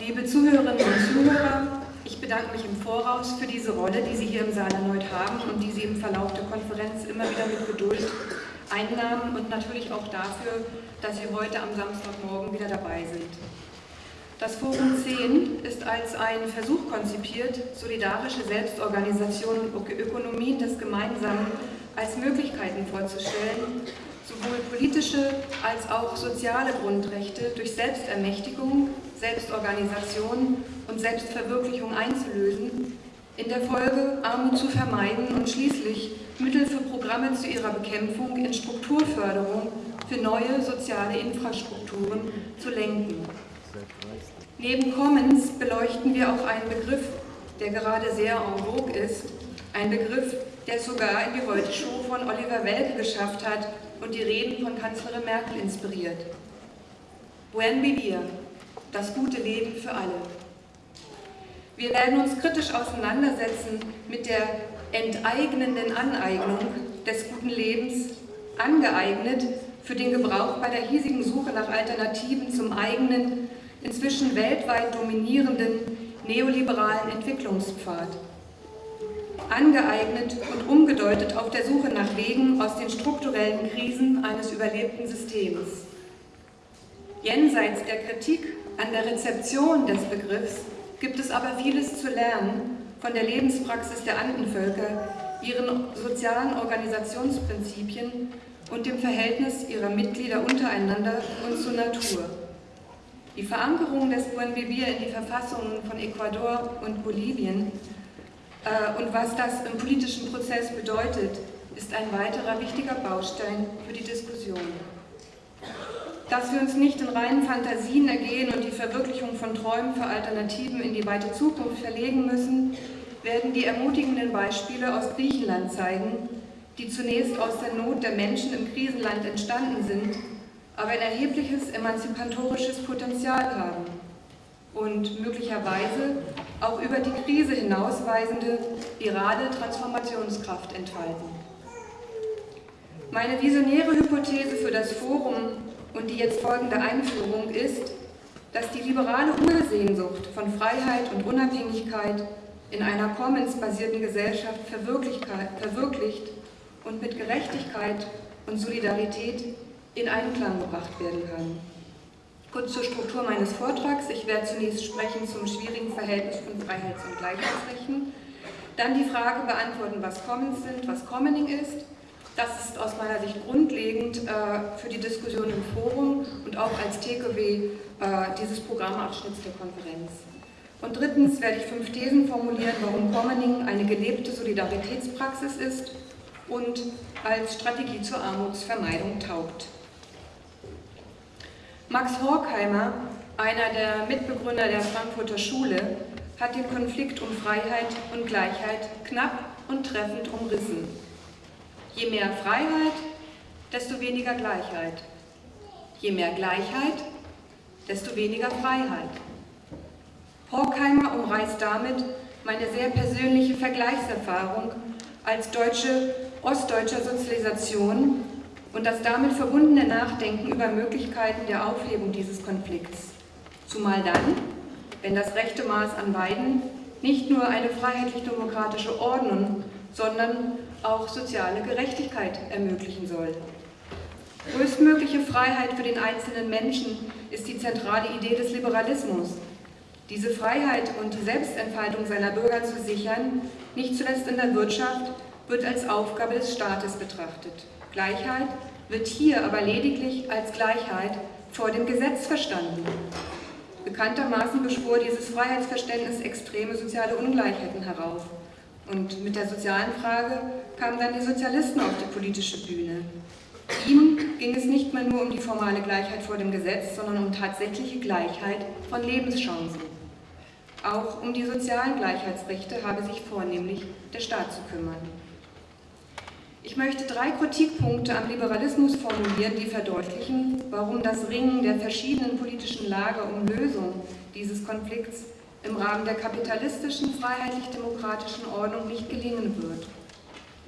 Liebe Zuhörerinnen und Zuhörer, ich bedanke mich im Voraus für diese Rolle, die Sie hier im Saal erneut haben und die Sie im Verlauf der Konferenz immer wieder mit Geduld einnahmen und natürlich auch dafür, dass Sie heute am Samstagmorgen wieder dabei sind. Das Forum 10 ist als ein Versuch konzipiert, solidarische Selbstorganisation und Ökonomien des Gemeinsamen als Möglichkeiten vorzustellen, sowohl politische als auch soziale Grundrechte durch Selbstermächtigung, Selbstorganisation und Selbstverwirklichung einzulösen, in der Folge Armut zu vermeiden und schließlich Mittel für Programme zu ihrer Bekämpfung in Strukturförderung für neue soziale Infrastrukturen zu lenken. Neben Commons beleuchten wir auch einen Begriff, der gerade sehr en vogue ist, ein Begriff, der es sogar in die Heute-Show von Oliver Welke geschafft hat und die Reden von Kanzlerin Merkel inspiriert. Buen vivir, das gute Leben für alle. Wir werden uns kritisch auseinandersetzen mit der enteignenden Aneignung des guten Lebens, angeeignet für den Gebrauch bei der hiesigen Suche nach Alternativen zum eigenen, inzwischen weltweit dominierenden neoliberalen Entwicklungspfad. Angeeignet und umgedeutet auf der Suche nach Wegen aus den strukturellen Krisen eines überlebten Systems. Jenseits der Kritik an der Rezeption des Begriffs gibt es aber vieles zu lernen von der Lebenspraxis der Andenvölker, ihren sozialen Organisationsprinzipien und dem Verhältnis ihrer Mitglieder untereinander und zur Natur. Die Verankerung des Buen Vivir in die Verfassungen von Ecuador und Bolivien äh, und was das im politischen Prozess bedeutet, ist ein weiterer wichtiger Baustein für die Diskussion dass wir uns nicht in reinen Fantasien ergehen und die Verwirklichung von Träumen für Alternativen in die weite Zukunft verlegen müssen, werden die ermutigenden Beispiele aus Griechenland zeigen, die zunächst aus der Not der Menschen im Krisenland entstanden sind, aber ein erhebliches emanzipatorisches Potenzial haben und möglicherweise auch über die Krise hinausweisende virale Transformationskraft entfalten. Meine visionäre Hypothese für das Forum und die jetzt folgende Einführung ist, dass die liberale Ursehnsucht von Freiheit und Unabhängigkeit in einer commons-basierten Gesellschaft verwirklicht und mit Gerechtigkeit und Solidarität in Einklang gebracht werden kann. Kurz zur Struktur meines Vortrags. Ich werde zunächst sprechen zum schwierigen Verhältnis von Freiheits- und Gleichheitsrechten, dann die Frage beantworten, was Commons sind, was Commoning ist, das ist aus meiner Sicht grundlegend äh, für die Diskussion im Forum und auch als TKW äh, dieses Programmabschnitts der Konferenz. Und drittens werde ich fünf Thesen formulieren, warum Commoning eine gelebte Solidaritätspraxis ist und als Strategie zur Armutsvermeidung taugt. Max Horkheimer, einer der Mitbegründer der Frankfurter Schule, hat den Konflikt um Freiheit und Gleichheit knapp und treffend umrissen. Je mehr Freiheit, desto weniger Gleichheit. Je mehr Gleichheit, desto weniger Freiheit. Horkheimer umreißt damit meine sehr persönliche Vergleichserfahrung als deutsche, ostdeutscher Sozialisation und das damit verbundene Nachdenken über Möglichkeiten der Aufhebung dieses Konflikts. Zumal dann, wenn das rechte Maß an beiden nicht nur eine freiheitlich-demokratische Ordnung, sondern auch soziale Gerechtigkeit ermöglichen soll. Größtmögliche Freiheit für den einzelnen Menschen ist die zentrale Idee des Liberalismus. Diese Freiheit und Selbstentfaltung seiner Bürger zu sichern, nicht zuletzt in der Wirtschaft, wird als Aufgabe des Staates betrachtet. Gleichheit wird hier aber lediglich als Gleichheit vor dem Gesetz verstanden. Bekanntermaßen beschwor dieses Freiheitsverständnis extreme soziale Ungleichheiten herauf. Und mit der sozialen Frage kamen dann die Sozialisten auf die politische Bühne. Ihnen ging es nicht mehr nur um die formale Gleichheit vor dem Gesetz, sondern um tatsächliche Gleichheit von Lebenschancen. Auch um die sozialen Gleichheitsrechte habe sich vornehmlich der Staat zu kümmern. Ich möchte drei Kritikpunkte am Liberalismus formulieren, die verdeutlichen, warum das Ringen der verschiedenen politischen Lager um Lösung dieses Konflikts im Rahmen der kapitalistischen, freiheitlich-demokratischen Ordnung nicht gelingen wird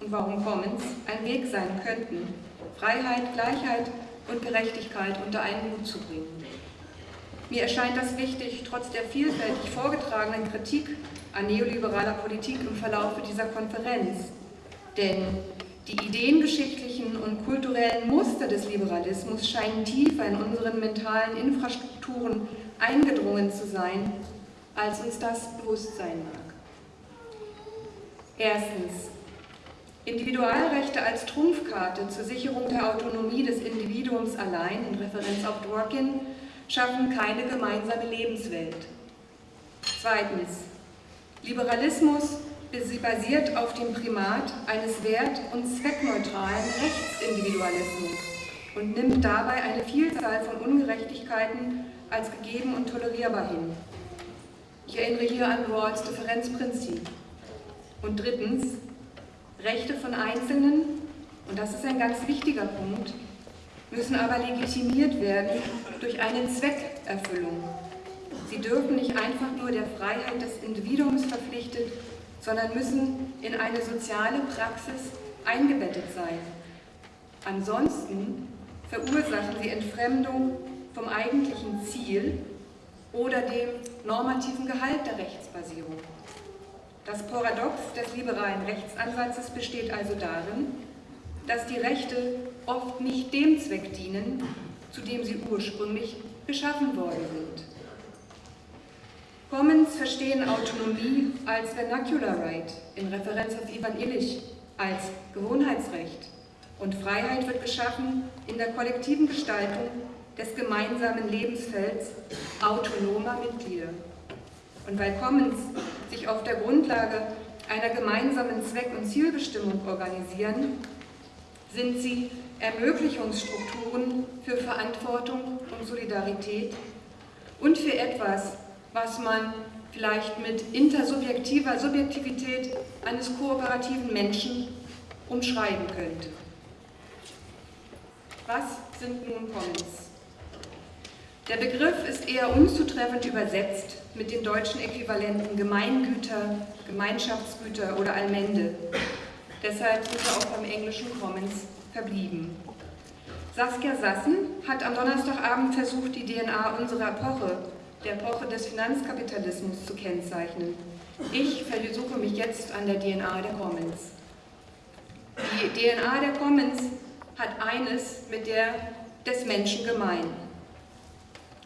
und warum Commons ein Weg sein könnten, Freiheit, Gleichheit und Gerechtigkeit unter einen Hut zu bringen. Mir erscheint das wichtig, trotz der vielfältig vorgetragenen Kritik an neoliberaler Politik im Verlauf dieser Konferenz. Denn die ideengeschichtlichen und kulturellen Muster des Liberalismus scheinen tiefer in unseren mentalen Infrastrukturen eingedrungen zu sein als uns das bewusst sein mag. Erstens. Individualrechte als Trumpfkarte zur Sicherung der Autonomie des Individuums allein, in Referenz auf Dworkin, schaffen keine gemeinsame Lebenswelt. Zweitens. Liberalismus basiert auf dem Primat eines wert- und zweckneutralen Rechtsindividualismus und nimmt dabei eine Vielzahl von Ungerechtigkeiten als gegeben und tolerierbar hin. Ich erinnere hier an Rawls Differenzprinzip. Und drittens, Rechte von Einzelnen, und das ist ein ganz wichtiger Punkt, müssen aber legitimiert werden durch eine Zweckerfüllung. Sie dürfen nicht einfach nur der Freiheit des Individuums verpflichtet, sondern müssen in eine soziale Praxis eingebettet sein. Ansonsten verursachen sie Entfremdung vom eigentlichen Ziel oder dem normativen Gehalt der Rechtsbasierung. Das Paradox des liberalen Rechtsansatzes besteht also darin, dass die Rechte oft nicht dem Zweck dienen, zu dem sie ursprünglich geschaffen worden sind. Commons verstehen Autonomie als Vernacular Right, in Referenz auf Ivan Illich, als Gewohnheitsrecht. Und Freiheit wird geschaffen in der kollektiven Gestaltung des gemeinsamen Lebensfelds autonomer Mitglieder. Und weil Commons sich auf der Grundlage einer gemeinsamen Zweck- und Zielbestimmung organisieren, sind sie Ermöglichungsstrukturen für Verantwortung und Solidarität und für etwas, was man vielleicht mit intersubjektiver Subjektivität eines kooperativen Menschen umschreiben könnte. Was sind nun Commons? Der Begriff ist eher unzutreffend übersetzt mit den deutschen Äquivalenten Gemeingüter, Gemeinschaftsgüter oder Allmende. Deshalb sind wir auch beim englischen Commons verblieben. Saskia Sassen hat am Donnerstagabend versucht, die DNA unserer Epoche, der Epoche des Finanzkapitalismus, zu kennzeichnen. Ich versuche mich jetzt an der DNA der Commons. Die DNA der Commons hat eines mit der des Menschen gemein.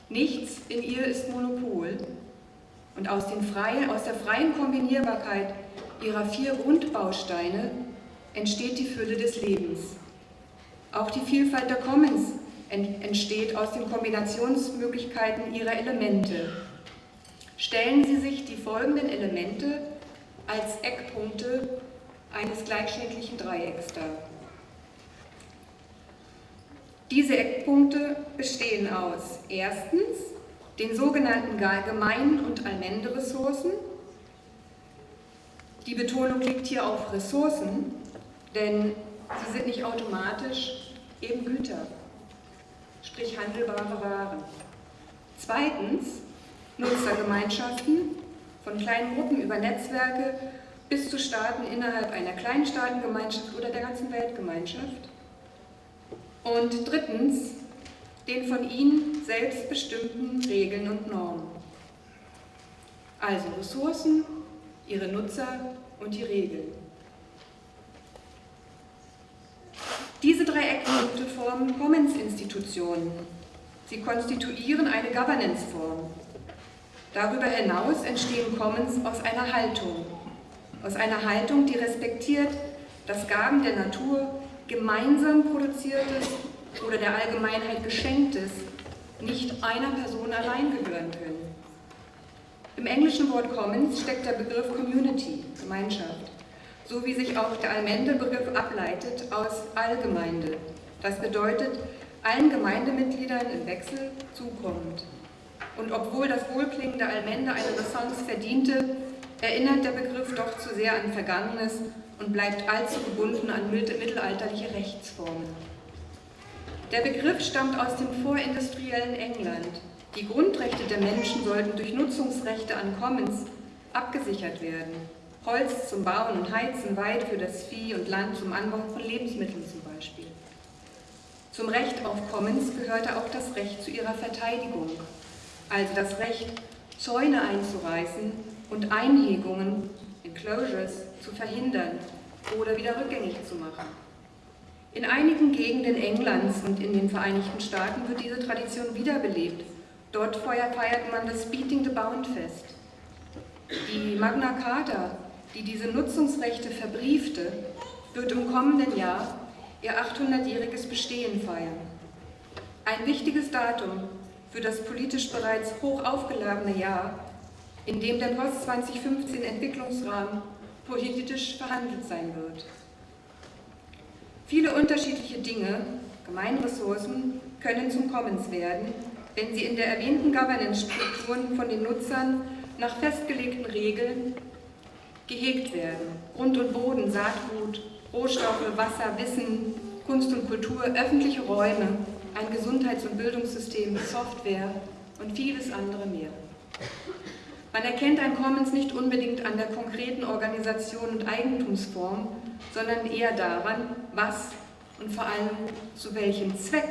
Nichts in ihr ist Monopol. Und aus, freien, aus der freien Kombinierbarkeit ihrer vier Grundbausteine entsteht die Fülle des Lebens. Auch die Vielfalt der Commons entsteht aus den Kombinationsmöglichkeiten ihrer Elemente. Stellen Sie sich die folgenden Elemente als Eckpunkte eines gleichschnittlichen Dreiecks dar. Diese Eckpunkte bestehen aus erstens den sogenannten Gemein- und Allmende-Ressourcen. Die Betonung liegt hier auf Ressourcen, denn sie sind nicht automatisch eben Güter, sprich handelbare Waren. Zweitens Nutzergemeinschaften, von kleinen Gruppen über Netzwerke bis zu Staaten innerhalb einer kleinen Staatengemeinschaft oder der ganzen Weltgemeinschaft. Und drittens, den von ihnen selbst bestimmten Regeln und Normen. Also Ressourcen, ihre Nutzer und die Regeln. Diese drei Eckpunkte formen Commons-Institutionen. Sie konstituieren eine Governance-Form. Darüber hinaus entstehen Commons aus einer Haltung. Aus einer Haltung, die respektiert, dass Gaben der Natur gemeinsam produziertes oder der Allgemeinheit geschenktes nicht einer Person allein gehören können. Im englischen Wort Commons steckt der Begriff Community, Gemeinschaft, so wie sich auch der Allmende-Begriff ableitet aus Allgemeinde. Das bedeutet, allen Gemeindemitgliedern im Wechsel zukommt. Und obwohl das wohlklingende Allmende eine Renaissance verdiente, erinnert der Begriff doch zu sehr an Vergangenes und bleibt allzu gebunden an mittelalterliche Rechtsformen. Der Begriff stammt aus dem vorindustriellen England. Die Grundrechte der Menschen sollten durch Nutzungsrechte an Commons abgesichert werden. Holz zum Bauen und Heizen, Weide für das Vieh und Land zum Anbau von Lebensmitteln zum Beispiel. Zum Recht auf Commons gehörte auch das Recht zu ihrer Verteidigung, also das Recht, Zäune einzureißen und Einhegungen, Enclosures, zu verhindern oder wieder rückgängig zu machen. In einigen Gegenden Englands und in den Vereinigten Staaten wird diese Tradition wiederbelebt. Dort feiert man das Beating the Bound Fest. Die Magna Carta, die diese Nutzungsrechte verbriefte, wird im kommenden Jahr ihr 800-jähriges Bestehen feiern. Ein wichtiges Datum für das politisch bereits hoch aufgeladene Jahr, in dem der Post 2015 Entwicklungsrahmen politisch verhandelt sein wird. Viele unterschiedliche Dinge, Gemeinressourcen, können zum Commons werden, wenn sie in der erwähnten Governance-Strukturen von den Nutzern nach festgelegten Regeln gehegt werden. Grund und Boden, Saatgut, Rohstoffe, Wasser, Wissen, Kunst und Kultur, öffentliche Räume, ein Gesundheits- und Bildungssystem, Software und vieles andere mehr. Man erkennt ein Commons nicht unbedingt an der konkreten Organisation und Eigentumsform, sondern eher daran, was und vor allem zu welchem Zweck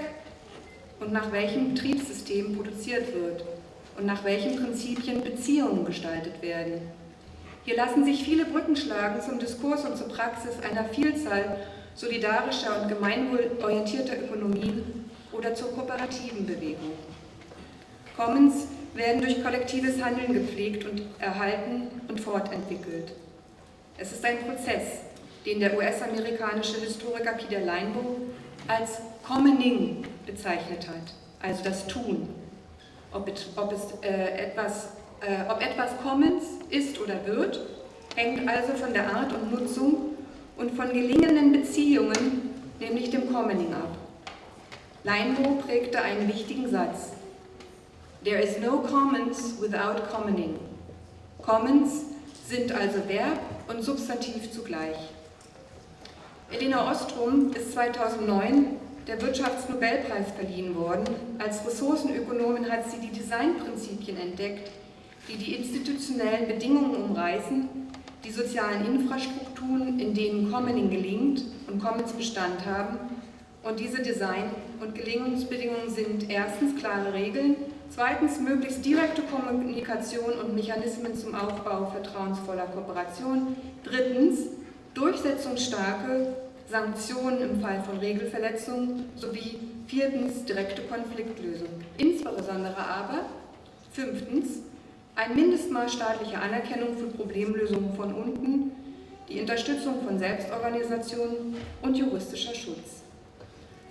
und nach welchem Betriebssystem produziert wird und nach welchen Prinzipien Beziehungen gestaltet werden. Hier lassen sich viele Brücken schlagen zum Diskurs und zur Praxis einer Vielzahl solidarischer und gemeinwohlorientierter Ökonomien oder zur kooperativen Bewegung. Commons werden durch kollektives Handeln gepflegt und erhalten und fortentwickelt. Es ist ein Prozess, den der US-amerikanische Historiker Peter Leinbo als Commoning bezeichnet hat, also das Tun. Ob, it, ob es, äh, etwas, äh, ob etwas Commons ist oder wird, hängt also von der Art und Nutzung und von gelingenden Beziehungen, nämlich dem Commoning ab. Leinbo prägte einen wichtigen Satz. There is no commons without commoning. Commons sind also Verb und Substantiv zugleich. Elena Ostrom ist 2009 der Wirtschaftsnobelpreis verliehen worden. Als Ressourcenökonomin hat sie die Designprinzipien entdeckt, die die institutionellen Bedingungen umreißen, die sozialen Infrastrukturen, in denen Commoning gelingt und Commons Bestand haben. Und diese Design- und Gelingungsbedingungen sind erstens klare Regeln, zweitens möglichst direkte Kommunikation und Mechanismen zum Aufbau vertrauensvoller Kooperation, drittens durchsetzungsstarke Sanktionen im Fall von Regelverletzungen sowie viertens direkte Konfliktlösung. Insbesondere aber fünftens ein Mindestmaß staatlicher Anerkennung für Problemlösungen von unten, die Unterstützung von Selbstorganisationen und juristischer Schutz.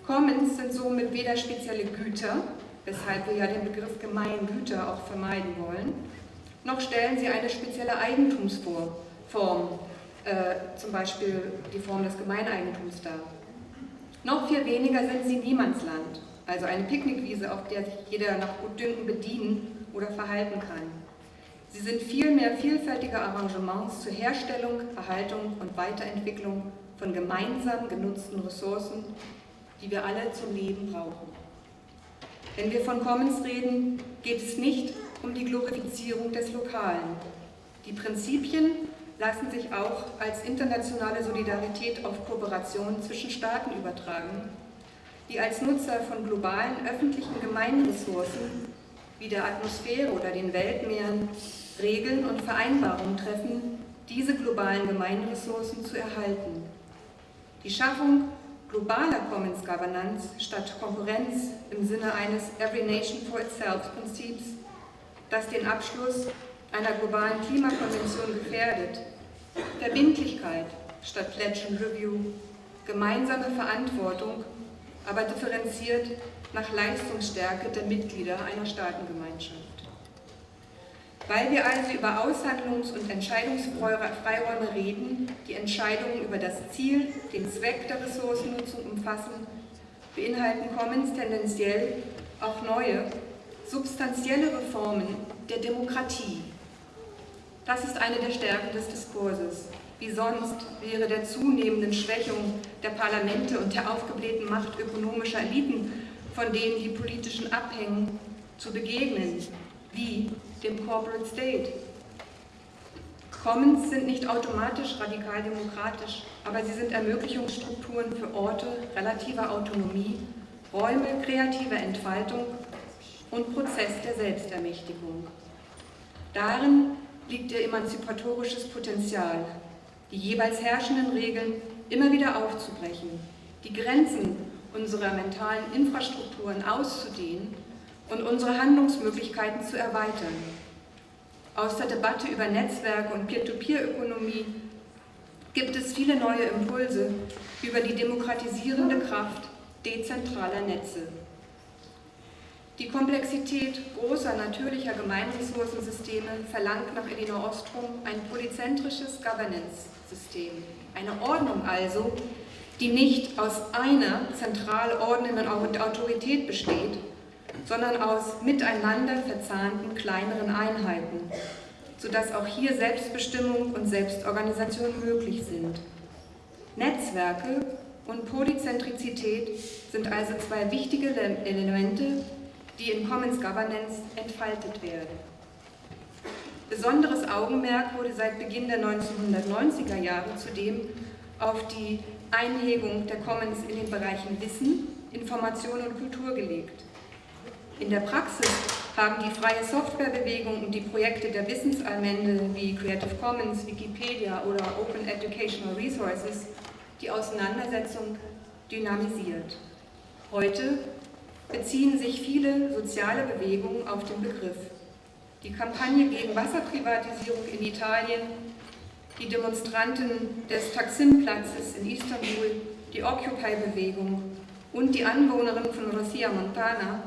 Commons sind somit weder spezielle Güter, weshalb wir ja den Begriff Gemeingüter auch vermeiden wollen, noch stellen sie eine spezielle Eigentumsform, äh, zum Beispiel die Form des Gemeineigentums dar. Noch viel weniger sind sie Niemandsland, also eine Picknickwiese, auf der sich jeder nach Gutdünken bedienen oder verhalten kann. Sie sind vielmehr vielfältige Arrangements zur Herstellung, Erhaltung und Weiterentwicklung von gemeinsam genutzten Ressourcen, die wir alle zum Leben brauchen. Wenn wir von Commons reden, geht es nicht um die Glorifizierung des Lokalen. Die Prinzipien lassen sich auch als internationale Solidarität auf Kooperation zwischen Staaten übertragen, die als Nutzer von globalen öffentlichen Gemeinressourcen wie der Atmosphäre oder den Weltmeeren Regeln und Vereinbarungen treffen, diese globalen Gemeinressourcen zu erhalten. Die Schaffung globaler Commons Governance statt Konkurrenz im Sinne eines Every Nation for Itself Prinzips, das den Abschluss einer globalen Klimakonvention gefährdet, Verbindlichkeit statt Pledge and Review, gemeinsame Verantwortung, aber differenziert nach Leistungsstärke der Mitglieder einer Staatengemeinschaft. Weil wir also über Aushandlungs- und Entscheidungsfreiräume reden, die Entscheidungen über das Ziel, den Zweck der Ressourcennutzung umfassen, beinhalten Commons tendenziell auch neue, substanzielle Reformen der Demokratie. Das ist eine der Stärken des Diskurses. Wie sonst wäre der zunehmenden Schwächung der Parlamente und der aufgeblähten Macht ökonomischer Eliten, von denen die politischen abhängen, zu begegnen, wie dem Corporate State. Commons sind nicht automatisch radikal demokratisch, aber sie sind Ermöglichungsstrukturen für Orte relativer Autonomie, Räume kreativer Entfaltung und Prozess der Selbstermächtigung. Darin liegt ihr emanzipatorisches Potenzial, die jeweils herrschenden Regeln immer wieder aufzubrechen, die Grenzen unserer mentalen Infrastrukturen auszudehnen und unsere Handlungsmöglichkeiten zu erweitern. Aus der Debatte über Netzwerke und Peer-to-Peer-Ökonomie gibt es viele neue Impulse über die demokratisierende Kraft dezentraler Netze. Die Komplexität großer natürlicher Gemeinressourcensysteme verlangt nach Elinor Ostrom ein polyzentrisches Governance-System. Eine Ordnung also, die nicht aus einer zentral ordnenden Autorität besteht, sondern aus miteinander verzahnten kleineren Einheiten, sodass auch hier Selbstbestimmung und Selbstorganisation möglich sind. Netzwerke und Polyzentrizität sind also zwei wichtige Elemente, die in Commons Governance entfaltet werden. Besonderes Augenmerk wurde seit Beginn der 1990er Jahre zudem auf die Einhegung der Commons in den Bereichen Wissen, Information und Kultur gelegt. In der Praxis haben die freie Softwarebewegung und die Projekte der Wissensallmende wie Creative Commons, Wikipedia oder Open Educational Resources die Auseinandersetzung dynamisiert. Heute beziehen sich viele soziale Bewegungen auf den Begriff. Die Kampagne gegen Wasserprivatisierung in Italien, die Demonstranten des Taksim-Platzes in Istanbul, die Occupy-Bewegung und die Anwohnerinnen von Rosia Montana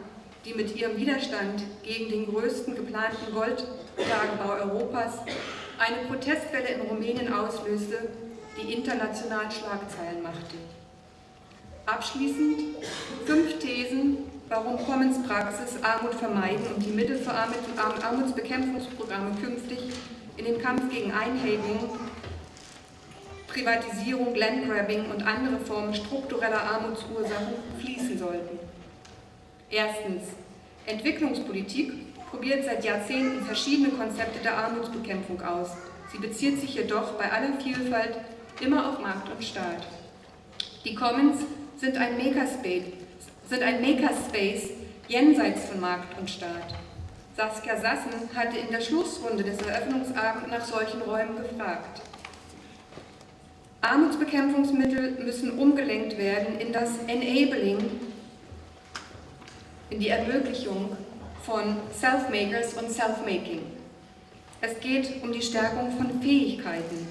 die mit ihrem Widerstand gegen den größten geplanten Goldtagebau Europas eine Protestwelle in Rumänien auslöste, die international Schlagzeilen machte. Abschließend fünf Thesen, warum Commons Praxis Armut vermeiden und die Mittel für Armutsbekämpfungsprogramme künftig in den Kampf gegen Einhegung Privatisierung, Landgrabbing und andere Formen struktureller Armutsursachen fließen sollten. Erstens. Entwicklungspolitik probiert seit Jahrzehnten verschiedene Konzepte der Armutsbekämpfung aus. Sie bezieht sich jedoch bei aller Vielfalt immer auf Markt und Staat. Die Commons sind ein Makerspace, sind ein Makerspace jenseits von Markt und Staat. Saskia Sassen hatte in der Schlussrunde des Eröffnungsabends nach solchen Räumen gefragt. Armutsbekämpfungsmittel müssen umgelenkt werden in das Enabling, in die Ermöglichung von Self-Makers und Self-Making. Es geht um die Stärkung von Fähigkeiten,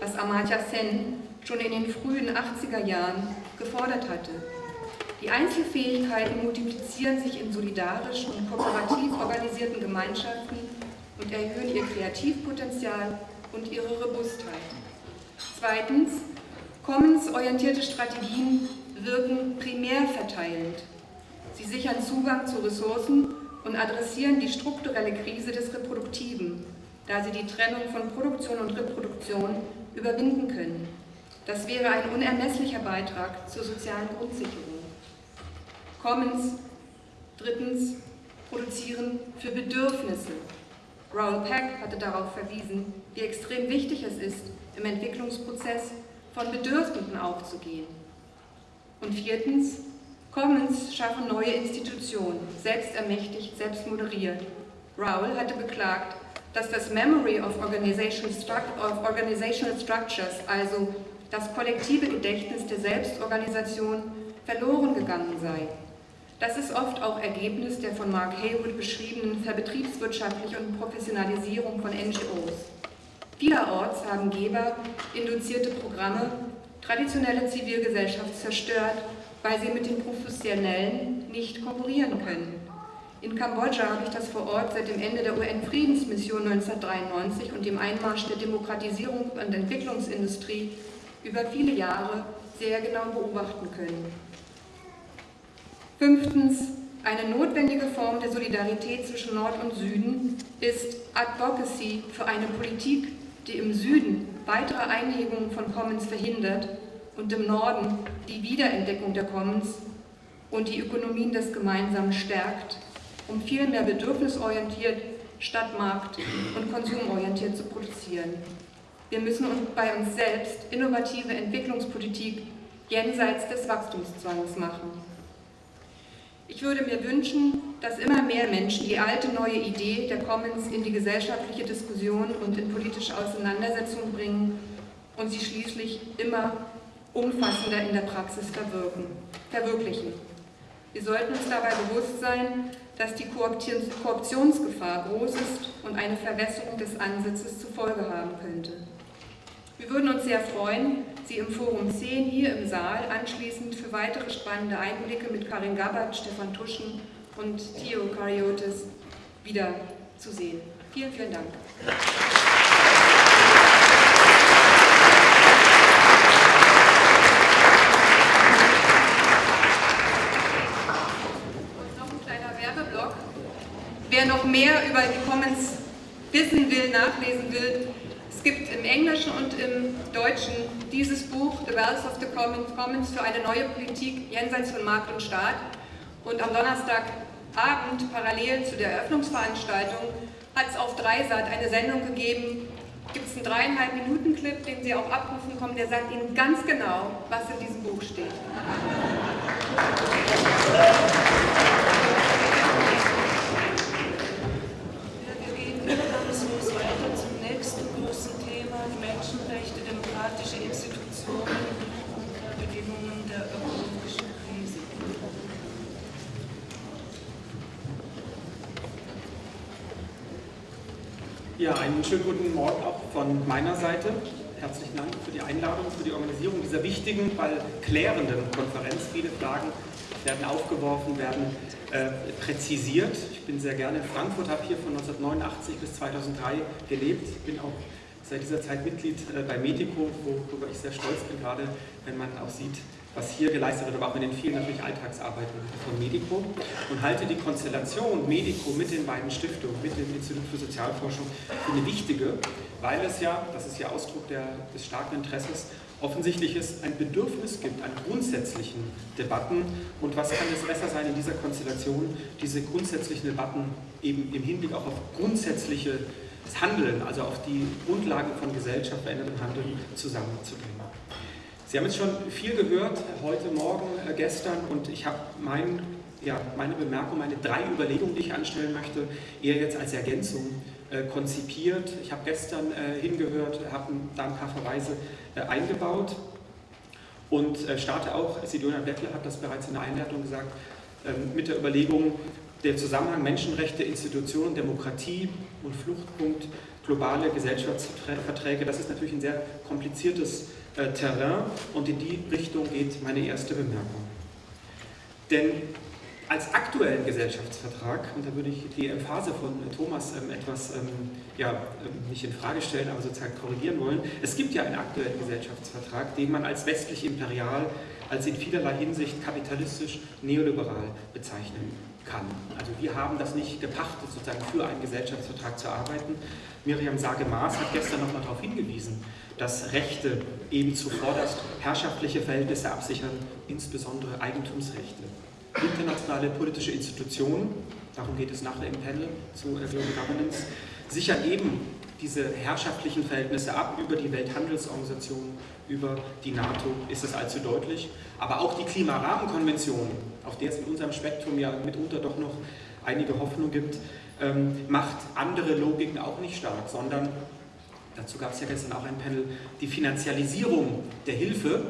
was Amartya Sen schon in den frühen 80er Jahren gefordert hatte. Die Einzelfähigkeiten multiplizieren sich in solidarisch und kooperativ organisierten Gemeinschaften und erhöhen ihr Kreativpotenzial und ihre Robustheit. Zweitens, Commons-orientierte Strategien wirken primär verteilend. Sie sichern Zugang zu Ressourcen und adressieren die strukturelle Krise des Reproduktiven, da sie die Trennung von Produktion und Reproduktion überwinden können. Das wäre ein unermesslicher Beitrag zur sozialen Grundsicherung. Commons, drittens, produzieren für Bedürfnisse. Raoul Peck hatte darauf verwiesen, wie extrem wichtig es ist, im Entwicklungsprozess von Bedürfnissen aufzugehen. Und viertens, Commons schaffen neue Institutionen, selbst ermächtigt, selbst moderiert. Raoul hatte beklagt, dass das Memory of Organizational, of Organizational Structures, also das kollektive Gedächtnis der Selbstorganisation, verloren gegangen sei. Das ist oft auch Ergebnis der von Mark Haywood beschriebenen Verbetriebswirtschaftlichen und Professionalisierung von NGOs. Vielerorts haben Geber induzierte Programme traditionelle Zivilgesellschaft zerstört, weil sie mit den Professionellen nicht konkurrieren können. In Kambodscha habe ich das vor Ort seit dem Ende der UN-Friedensmission 1993 und dem Einmarsch der Demokratisierung und Entwicklungsindustrie über viele Jahre sehr genau beobachten können. Fünftens, eine notwendige Form der Solidarität zwischen Nord und Süden ist Advocacy für eine Politik, die im Süden weitere Einhebungen von Commons verhindert und im Norden die Wiederentdeckung der Commons und die Ökonomien des Gemeinsamen stärkt, um viel mehr bedürfnisorientiert statt markt- und konsumorientiert zu produzieren. Wir müssen bei uns selbst innovative Entwicklungspolitik jenseits des Wachstumszwangs machen. Ich würde mir wünschen, dass immer mehr Menschen die alte neue Idee der Commons in die gesellschaftliche Diskussion und in politische Auseinandersetzung bringen und sie schließlich immer umfassender in der Praxis verwirklichen. Wir sollten uns dabei bewusst sein, dass die Korruptionsgefahr groß ist und eine Verwässerung des Ansatzes zur Folge haben könnte. Wir würden uns sehr freuen, Sie im Forum 10 hier im Saal anschließend für weitere spannende Einblicke mit Karin Gabbard, Stefan Tuschen und Theo Kariotis wiederzusehen. Vielen, vielen Dank. noch ein kleiner Werbeblock. Wer noch mehr über die Commons wissen will, nachlesen will, es gibt im Englischen und im Deutschen dieses Buch, The Wealth of the Commons, für eine neue Politik jenseits von Markt und Staat. Und am Donnerstagabend, parallel zu der Eröffnungsveranstaltung, hat es auf Dreisat eine Sendung gegeben, gibt es einen dreieinhalb Minuten Clip, den Sie auch abrufen kommen, der sagt Ihnen ganz genau, was in diesem Buch steht. demokratische Institutionen unter Bedingungen der ökologischen Krise. Ja, einen schönen guten Morgen auch von meiner Seite. Herzlichen Dank für die Einladung, für die Organisierung dieser wichtigen, weil klärenden Konferenz. Viele Fragen werden aufgeworfen, werden äh, präzisiert. Ich bin sehr gerne in Frankfurt, habe hier von 1989 bis 2003 gelebt, bin auch seit dieser Zeit Mitglied äh, bei Medico, worüber ich sehr stolz bin, gerade wenn man auch sieht, was hier geleistet wird, aber auch mit den vielen natürlich Alltagsarbeiten von Medico und halte die Konstellation Medico mit den beiden Stiftungen, mit dem Institut für Sozialforschung für eine wichtige, weil es ja, das ist ja Ausdruck der, des starken Interesses, offensichtlich es ein Bedürfnis gibt an grundsätzlichen Debatten. Und was kann es besser sein in dieser Konstellation, diese grundsätzlichen Debatten eben im Hinblick auch auf grundsätzliches Handeln, also auf die Grundlagen von Gesellschaft, verändertem Handeln zusammenzubringen. Sie haben jetzt schon viel gehört, heute Morgen, äh, gestern, und ich habe mein, ja, meine Bemerkung, meine drei Überlegungen, die ich anstellen möchte, eher jetzt als Ergänzung äh, konzipiert. Ich habe gestern äh, hingehört, habe da ein paar Verweise äh, eingebaut und äh, starte auch, Sidonia Bettler hat das bereits in der Einleitung gesagt, ähm, mit der Überlegung, der Zusammenhang Menschenrechte, Institutionen, Demokratie und Fluchtpunkt, globale Gesellschaftsverträge, das ist natürlich ein sehr kompliziertes äh, Terrain und in die Richtung geht meine erste Bemerkung. Denn als aktuellen Gesellschaftsvertrag, und da würde ich die Emphase von Thomas ähm, etwas, ähm, ja, ähm, nicht in Frage stellen, aber sozusagen korrigieren wollen, es gibt ja einen aktuellen Gesellschaftsvertrag, den man als westlich-imperial, als in vielerlei Hinsicht kapitalistisch, neoliberal bezeichnen kann. Also wir haben das nicht gepachtet, sozusagen für einen Gesellschaftsvertrag zu arbeiten. Miriam Sage-Maas hat gestern nochmal darauf hingewiesen, dass Rechte eben zuvorderst herrschaftliche Verhältnisse absichern, insbesondere Eigentumsrechte internationale politische Institutionen, darum geht es nachher im Panel zu Global Governance, sichern eben diese herrschaftlichen Verhältnisse ab über die Welthandelsorganisation, über die NATO, ist das allzu deutlich. Aber auch die Klimarahmenkonvention, auf der es in unserem Spektrum ja mitunter doch noch einige Hoffnung gibt, ähm, macht andere Logiken auch nicht stark, sondern, dazu gab es ja gestern auch ein Panel, die Finanzialisierung der Hilfe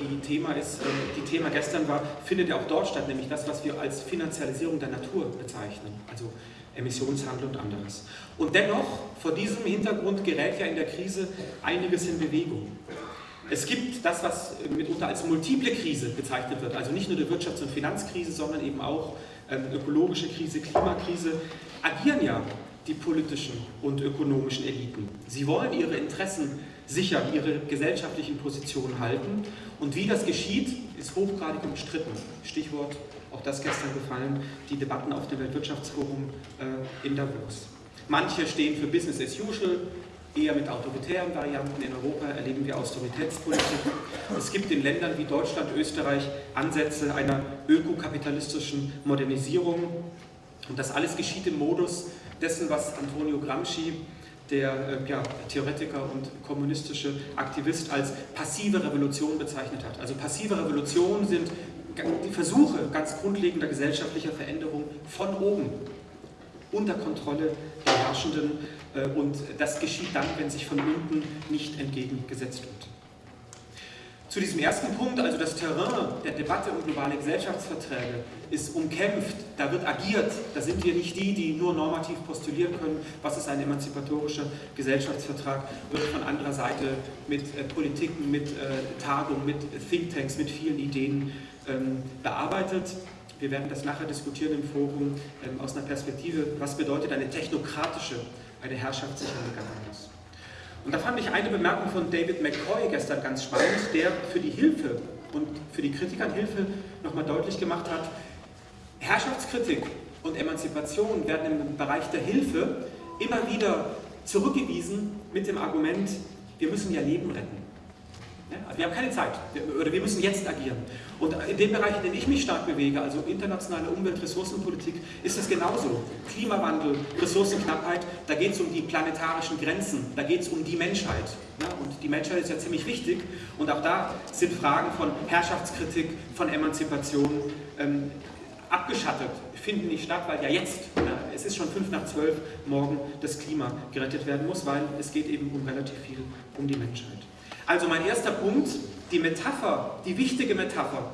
die Thema ist, äh, die Thema gestern war, findet ja auch dort statt, nämlich das, was wir als Finanzialisierung der Natur bezeichnen, also Emissionshandel und anderes. Und dennoch, vor diesem Hintergrund gerät ja in der Krise einiges in Bewegung. Es gibt das, was mitunter als multiple Krise bezeichnet wird, also nicht nur die Wirtschafts- und Finanzkrise, sondern eben auch ähm, ökologische Krise, Klimakrise, agieren ja die politischen und ökonomischen Eliten. Sie wollen ihre Interessen sichern, ihre gesellschaftlichen Positionen halten. Und wie das geschieht, ist hochgradig umstritten. Stichwort, auch das gestern gefallen, die Debatten auf dem Weltwirtschaftsforum äh, in Davos. Manche stehen für Business as usual, eher mit autoritären Varianten. In Europa erleben wir Austeritätspolitik. Es gibt in Ländern wie Deutschland, Österreich Ansätze einer ökokapitalistischen Modernisierung. Und das alles geschieht im Modus dessen, was Antonio Gramsci der äh, ja, Theoretiker und kommunistische Aktivist als passive Revolution bezeichnet hat. Also passive Revolutionen sind die Versuche ganz grundlegender gesellschaftlicher Veränderung von oben, unter Kontrolle der Herrschenden äh, und das geschieht dann, wenn sich von unten nicht entgegengesetzt wird. Zu diesem ersten Punkt, also das Terrain der Debatte um globale Gesellschaftsverträge, ist umkämpft, da wird agiert, da sind wir nicht die, die nur normativ postulieren können, was ist ein emanzipatorischer Gesellschaftsvertrag, wird von anderer Seite mit äh, Politiken, mit äh, Tagungen, mit Thinktanks, mit vielen Ideen bearbeitet. Wir werden das nachher diskutieren im Forum ähm, aus einer Perspektive, was bedeutet eine technokratische, eine herrschaftssichere Governance. Und da fand ich eine Bemerkung von David McCoy gestern ganz spannend, der für die Hilfe und für die Kritik an Hilfe nochmal deutlich gemacht hat, Herrschaftskritik und Emanzipation werden im Bereich der Hilfe immer wieder zurückgewiesen mit dem Argument, wir müssen ja Leben retten. Ja, wir haben keine Zeit oder wir müssen jetzt agieren. Und in dem Bereich, in dem ich mich stark bewege, also internationale Umwelt-Ressourcenpolitik, ist es genauso. Klimawandel, Ressourcenknappheit, da geht es um die planetarischen Grenzen, da geht es um die Menschheit. Ja, und die Menschheit ist ja ziemlich wichtig und auch da sind Fragen von Herrschaftskritik, von Emanzipation ähm, abgeschattet, finden nicht statt, weil ja jetzt, ja, es ist schon fünf nach zwölf, morgen das Klima gerettet werden muss, weil es geht eben um relativ viel um die Menschheit. Also mein erster Punkt, die Metapher, die wichtige Metapher,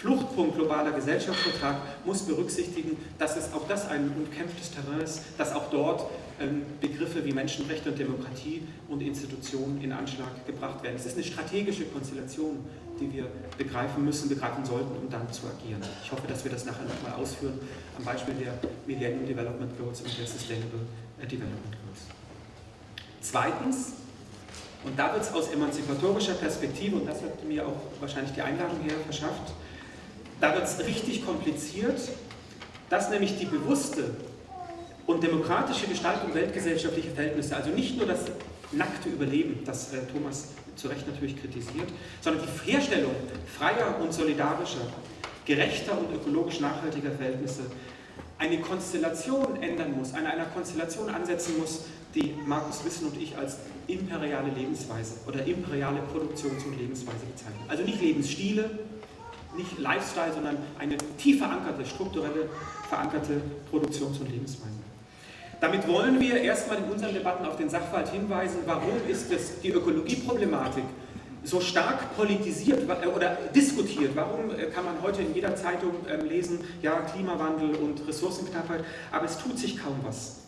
Fluchtpunkt globaler Gesellschaftsvertrag muss berücksichtigen, dass es auch das ein umkämpftes Terrain ist, dass auch dort ähm, Begriffe wie Menschenrechte und Demokratie und Institutionen in Anschlag gebracht werden. Es ist eine strategische Konstellation, die wir begreifen müssen, begreifen sollten, um dann zu agieren. Ich hoffe, dass wir das nachher nochmal ausführen am Beispiel der Millennium Development Goals und der Sustainable Development Goals. Zweitens, und da wird es aus emanzipatorischer Perspektive, und das hat mir auch wahrscheinlich die Einladung her verschafft, da wird es richtig kompliziert, dass nämlich die bewusste und demokratische Gestaltung weltgesellschaftlicher Verhältnisse, also nicht nur das nackte Überleben, das äh, Thomas zu Recht natürlich kritisiert, sondern die Herstellung freier und solidarischer, gerechter und ökologisch nachhaltiger Verhältnisse eine Konstellation ändern muss, an einer Konstellation ansetzen muss, die Markus Wissen und ich als imperiale Lebensweise oder imperiale Produktions- und Lebensweise bezeichnen. Also nicht Lebensstile, nicht Lifestyle, sondern eine tief verankerte, strukturelle, verankerte Produktions- und Lebensweise. Damit wollen wir erstmal in unseren Debatten auf den Sachverhalt hinweisen, warum ist es die Ökologieproblematik so stark politisiert äh, oder diskutiert. Warum äh, kann man heute in jeder Zeitung ähm, lesen, ja, Klimawandel und Ressourcenknappheit, aber es tut sich kaum was.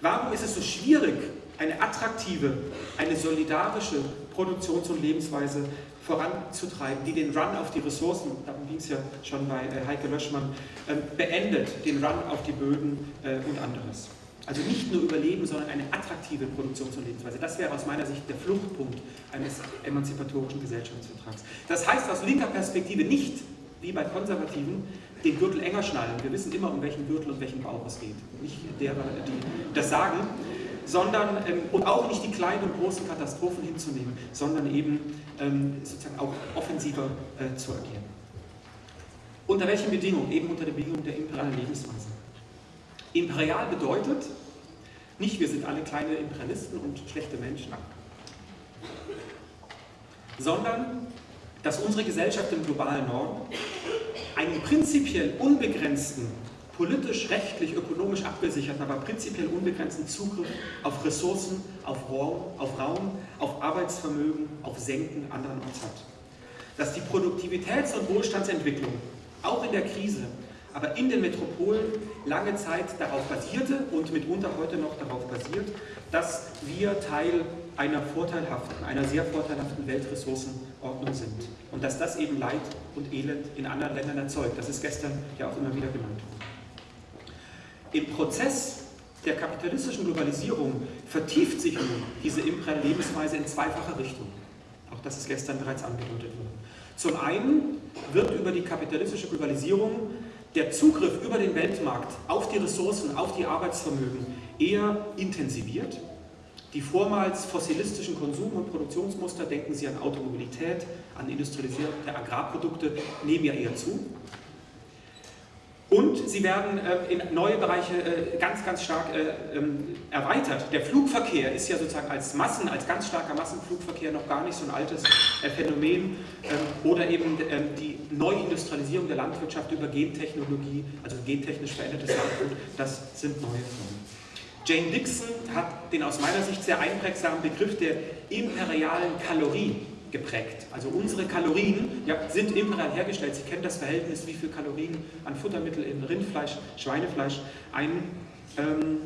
Warum ist es so schwierig, eine attraktive, eine solidarische Produktions- und Lebensweise voranzutreiben, die den Run auf die Ressourcen, darum ging es ja schon bei äh, Heike Löschmann, ähm, beendet, den Run auf die Böden und anderes. Also nicht nur Überleben, sondern eine attraktive Produktions- und Lebensweise. Das wäre aus meiner Sicht der Fluchtpunkt eines emanzipatorischen Gesellschaftsvertrags. Das heißt aus linker Perspektive nicht, wie bei Konservativen, den Gürtel enger schnallen. Wir wissen immer, um welchen Gürtel und welchen Bauch es geht. Nicht derer, die das sagen, sondern ähm, und auch nicht die kleinen und großen Katastrophen hinzunehmen, sondern eben ähm, sozusagen auch offensiver äh, zu agieren. Unter welchen Bedingungen? Eben unter den Bedingungen der imperialen Lebensweise. Imperial bedeutet nicht, wir sind alle kleine Imperialisten und schlechte Menschen, sondern dass unsere Gesellschaft im globalen Norden einen prinzipiell unbegrenzten, politisch, rechtlich, ökonomisch abgesicherten, aber prinzipiell unbegrenzten Zugriff auf Ressourcen, auf Raum, auf, Raum, auf Arbeitsvermögen, auf Senken andernorts hat. Dass die Produktivitäts- und Wohlstandsentwicklung auch in der Krise aber in den Metropolen lange Zeit darauf basierte und mitunter heute noch darauf basiert, dass wir Teil einer vorteilhaften, einer sehr vorteilhaften Weltressourcenordnung sind. Und dass das eben Leid und Elend in anderen Ländern erzeugt. Das ist gestern ja auch immer wieder genannt worden. Im Prozess der kapitalistischen Globalisierung vertieft sich nun diese imperiale Lebensweise in zweifacher Richtung. Auch das ist gestern bereits angedeutet worden. Zum einen wird über die kapitalistische Globalisierung der Zugriff über den Weltmarkt auf die Ressourcen, auf die Arbeitsvermögen eher intensiviert. Die vormals fossilistischen Konsum- und Produktionsmuster, denken Sie an Automobilität, an industrialisierte Agrarprodukte, nehmen ja eher zu. Und sie werden äh, in neue Bereiche äh, ganz, ganz stark äh, ähm, erweitert. Der Flugverkehr ist ja sozusagen als Massen, als ganz starker Massenflugverkehr noch gar nicht so ein altes Phänomen. Ähm, oder eben ähm, die Neuindustrialisierung der Landwirtschaft über Gentechnologie, also gentechnisch verändertes Landgut, das sind neue Formen. Jane Dixon hat den aus meiner Sicht sehr einprägsamen Begriff der imperialen Kalorie geprägt. Also unsere Kalorien ja, sind imperial hergestellt. Sie kennen das Verhältnis, wie viel Kalorien an Futtermittel in Rindfleisch, Schweinefleisch ein, ähm,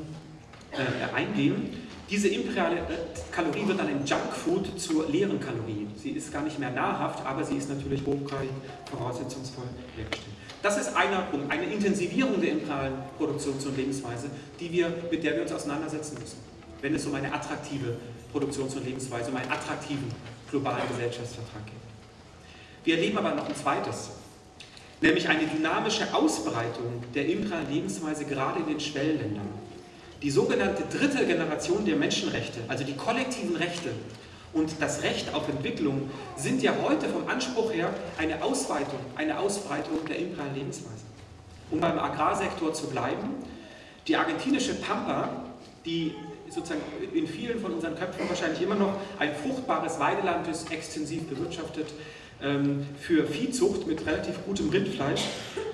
äh, eingehen. Diese imperiale äh, Kalorie wird dann in Junkfood zur leeren Kalorie. Sie ist gar nicht mehr nahrhaft, aber sie ist natürlich hochgradig voraussetzungsvoll hergestellt. Das ist einer Punkt, eine Intensivierung der imperialen Produktions- und Lebensweise, die wir, mit der wir uns auseinandersetzen müssen, wenn es um eine attraktive Produktions- und Lebensweise, um einen attraktiven globalen Gesellschaftsvertrag gibt. Wir erleben aber noch ein zweites, nämlich eine dynamische Ausbreitung der imperialen Lebensweise gerade in den Schwellenländern. Die sogenannte dritte Generation der Menschenrechte, also die kollektiven Rechte und das Recht auf Entwicklung, sind ja heute vom Anspruch her eine Ausweitung, eine Ausbreitung der imperialen Lebensweise. Um beim Agrarsektor zu bleiben, die argentinische Pampa, die sozusagen in vielen von unseren Köpfen wahrscheinlich immer noch ein fruchtbares Weideland ist, extensiv bewirtschaftet ähm, für Viehzucht mit relativ gutem Rindfleisch,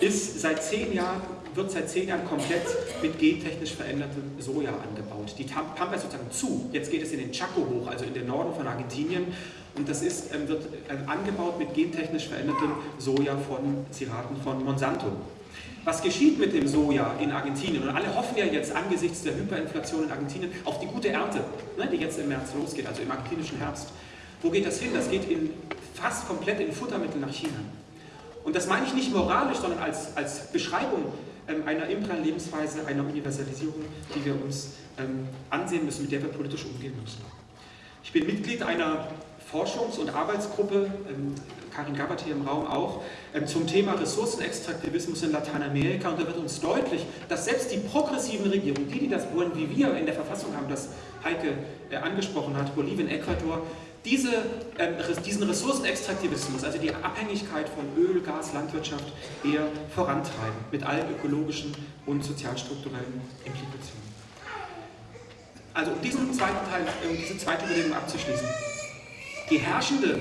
ist seit zehn Jahren, wird seit zehn Jahren komplett mit gentechnisch verändertem Soja angebaut. Die Pampa ist sozusagen zu. Jetzt geht es in den Chaco hoch, also in den Norden von Argentinien. Und das ist, ähm, wird ähm, angebaut mit gentechnisch verändertem Soja von Ziraten von Monsanto. Was geschieht mit dem Soja in Argentinien? Und alle hoffen ja jetzt angesichts der Hyperinflation in Argentinien auf die gute Ernte, ne, die jetzt im März losgeht, also im argentinischen Herbst. Wo geht das hin? Das geht in, fast komplett in Futtermittel nach China. Und das meine ich nicht moralisch, sondern als, als Beschreibung ähm, einer imperialen Lebensweise, einer Universalisierung, die wir uns ähm, ansehen müssen, mit der wir politisch umgehen müssen. Ich bin Mitglied einer Forschungs- und Arbeitsgruppe, ähm, Karin Gabbard hier im Raum auch, ähm, zum Thema Ressourcenextraktivismus in Lateinamerika. Und da wird uns deutlich, dass selbst die progressiven Regierungen, die, die das wollen, wie wir in der Verfassung haben, das Heike äh, angesprochen hat, Bolivien, Ecuador, diese, äh, diesen Ressourcenextraktivismus, also die Abhängigkeit von Öl, Gas, Landwirtschaft eher vorantreiben, mit allen ökologischen und sozialstrukturellen Implikationen. Also um diesen zweiten Teil, um diese zweite Überlegung abzuschließen. Die herrschende,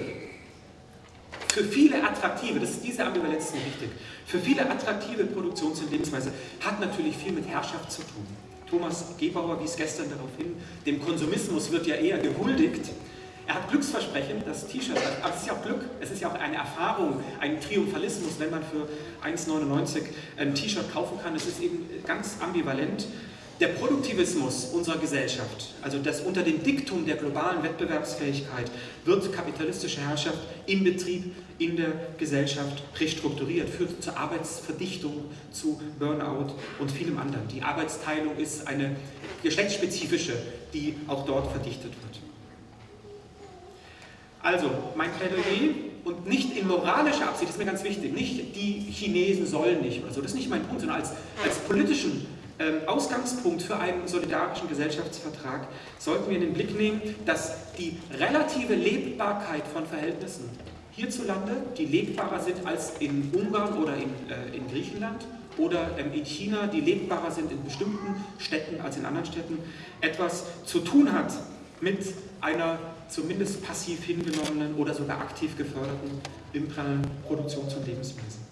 für viele attraktive, das ist diese Ambivalenz wichtig, für viele attraktive Produktions- und Lebensweise hat natürlich viel mit Herrschaft zu tun. Thomas Gebauer wies gestern darauf hin, dem Konsumismus wird ja eher gehuldigt, er hat Glücksversprechen, das T-Shirt, aber es ist ja auch Glück, es ist ja auch eine Erfahrung, ein Triumphalismus, wenn man für 1,99 ein T-Shirt kaufen kann. Es ist eben ganz ambivalent. Der Produktivismus unserer Gesellschaft, also das unter dem Diktum der globalen Wettbewerbsfähigkeit, wird kapitalistische Herrschaft im Betrieb, in der Gesellschaft restrukturiert, führt zur Arbeitsverdichtung, zu Burnout und vielem anderen. Die Arbeitsteilung ist eine geschlechtsspezifische, die auch dort verdichtet wird. Also, mein Plädoyer und nicht in moralischer Absicht, das ist mir ganz wichtig, nicht die Chinesen sollen nicht oder so, das ist nicht mein Punkt, sondern als, als politischen Ausgangspunkt für einen solidarischen Gesellschaftsvertrag sollten wir in den Blick nehmen, dass die relative Lebbarkeit von Verhältnissen hierzulande, die lebbarer sind als in Ungarn oder in, äh, in Griechenland oder ähm, in China, die lebbarer sind in bestimmten Städten als in anderen Städten, etwas zu tun hat mit einer zumindest passiv hingenommenen oder sogar aktiv geförderten imperialen Produktions- und Lebensweise.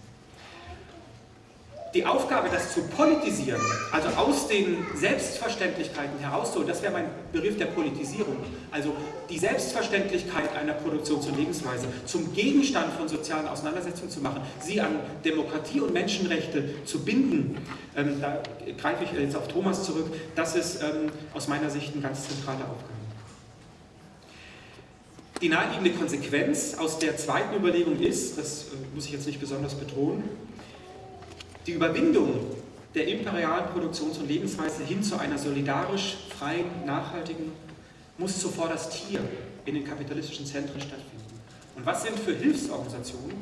Die Aufgabe, das zu politisieren, also aus den Selbstverständlichkeiten herauszuholen, das wäre mein Begriff der Politisierung, also die Selbstverständlichkeit einer Produktions- und Lebensweise zum Gegenstand von sozialen Auseinandersetzungen zu machen, sie an Demokratie und Menschenrechte zu binden, ähm, da greife ich jetzt auf Thomas zurück, das ist ähm, aus meiner Sicht eine ganz zentrale Aufgabe. Die naheliegende Konsequenz aus der zweiten Überlegung ist, das äh, muss ich jetzt nicht besonders betonen, die Überwindung der imperialen Produktions- und Lebensweise hin zu einer solidarisch, freien, nachhaltigen, muss zuvor das Tier in den kapitalistischen Zentren stattfinden. Und was sind für Hilfsorganisationen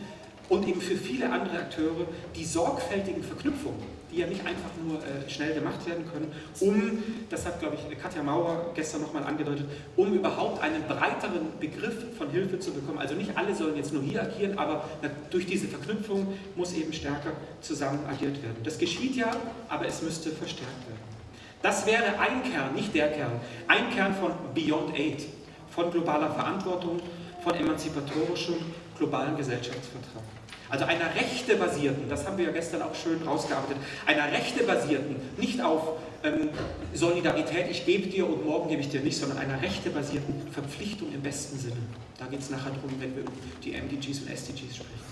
und eben für viele andere Akteure die sorgfältigen Verknüpfungen die ja nicht einfach nur äh, schnell gemacht werden können, um, das hat glaube ich Katja Maurer gestern nochmal angedeutet, um überhaupt einen breiteren Begriff von Hilfe zu bekommen. Also nicht alle sollen jetzt nur hier agieren, aber durch diese Verknüpfung muss eben stärker zusammen agiert werden. Das geschieht ja, aber es müsste verstärkt werden. Das wäre ein Kern, nicht der Kern, ein Kern von Beyond Aid, von globaler Verantwortung, von emanzipatorischem globalen Gesellschaftsvertrag. Also einer rechtebasierten, das haben wir ja gestern auch schön rausgearbeitet, einer rechtebasierten, nicht auf ähm, Solidarität, ich gebe dir und morgen gebe ich dir nicht, sondern einer rechtebasierten Verpflichtung im besten Sinne. Da geht es nachher drum, wenn wir über die MDGs und SDGs sprechen.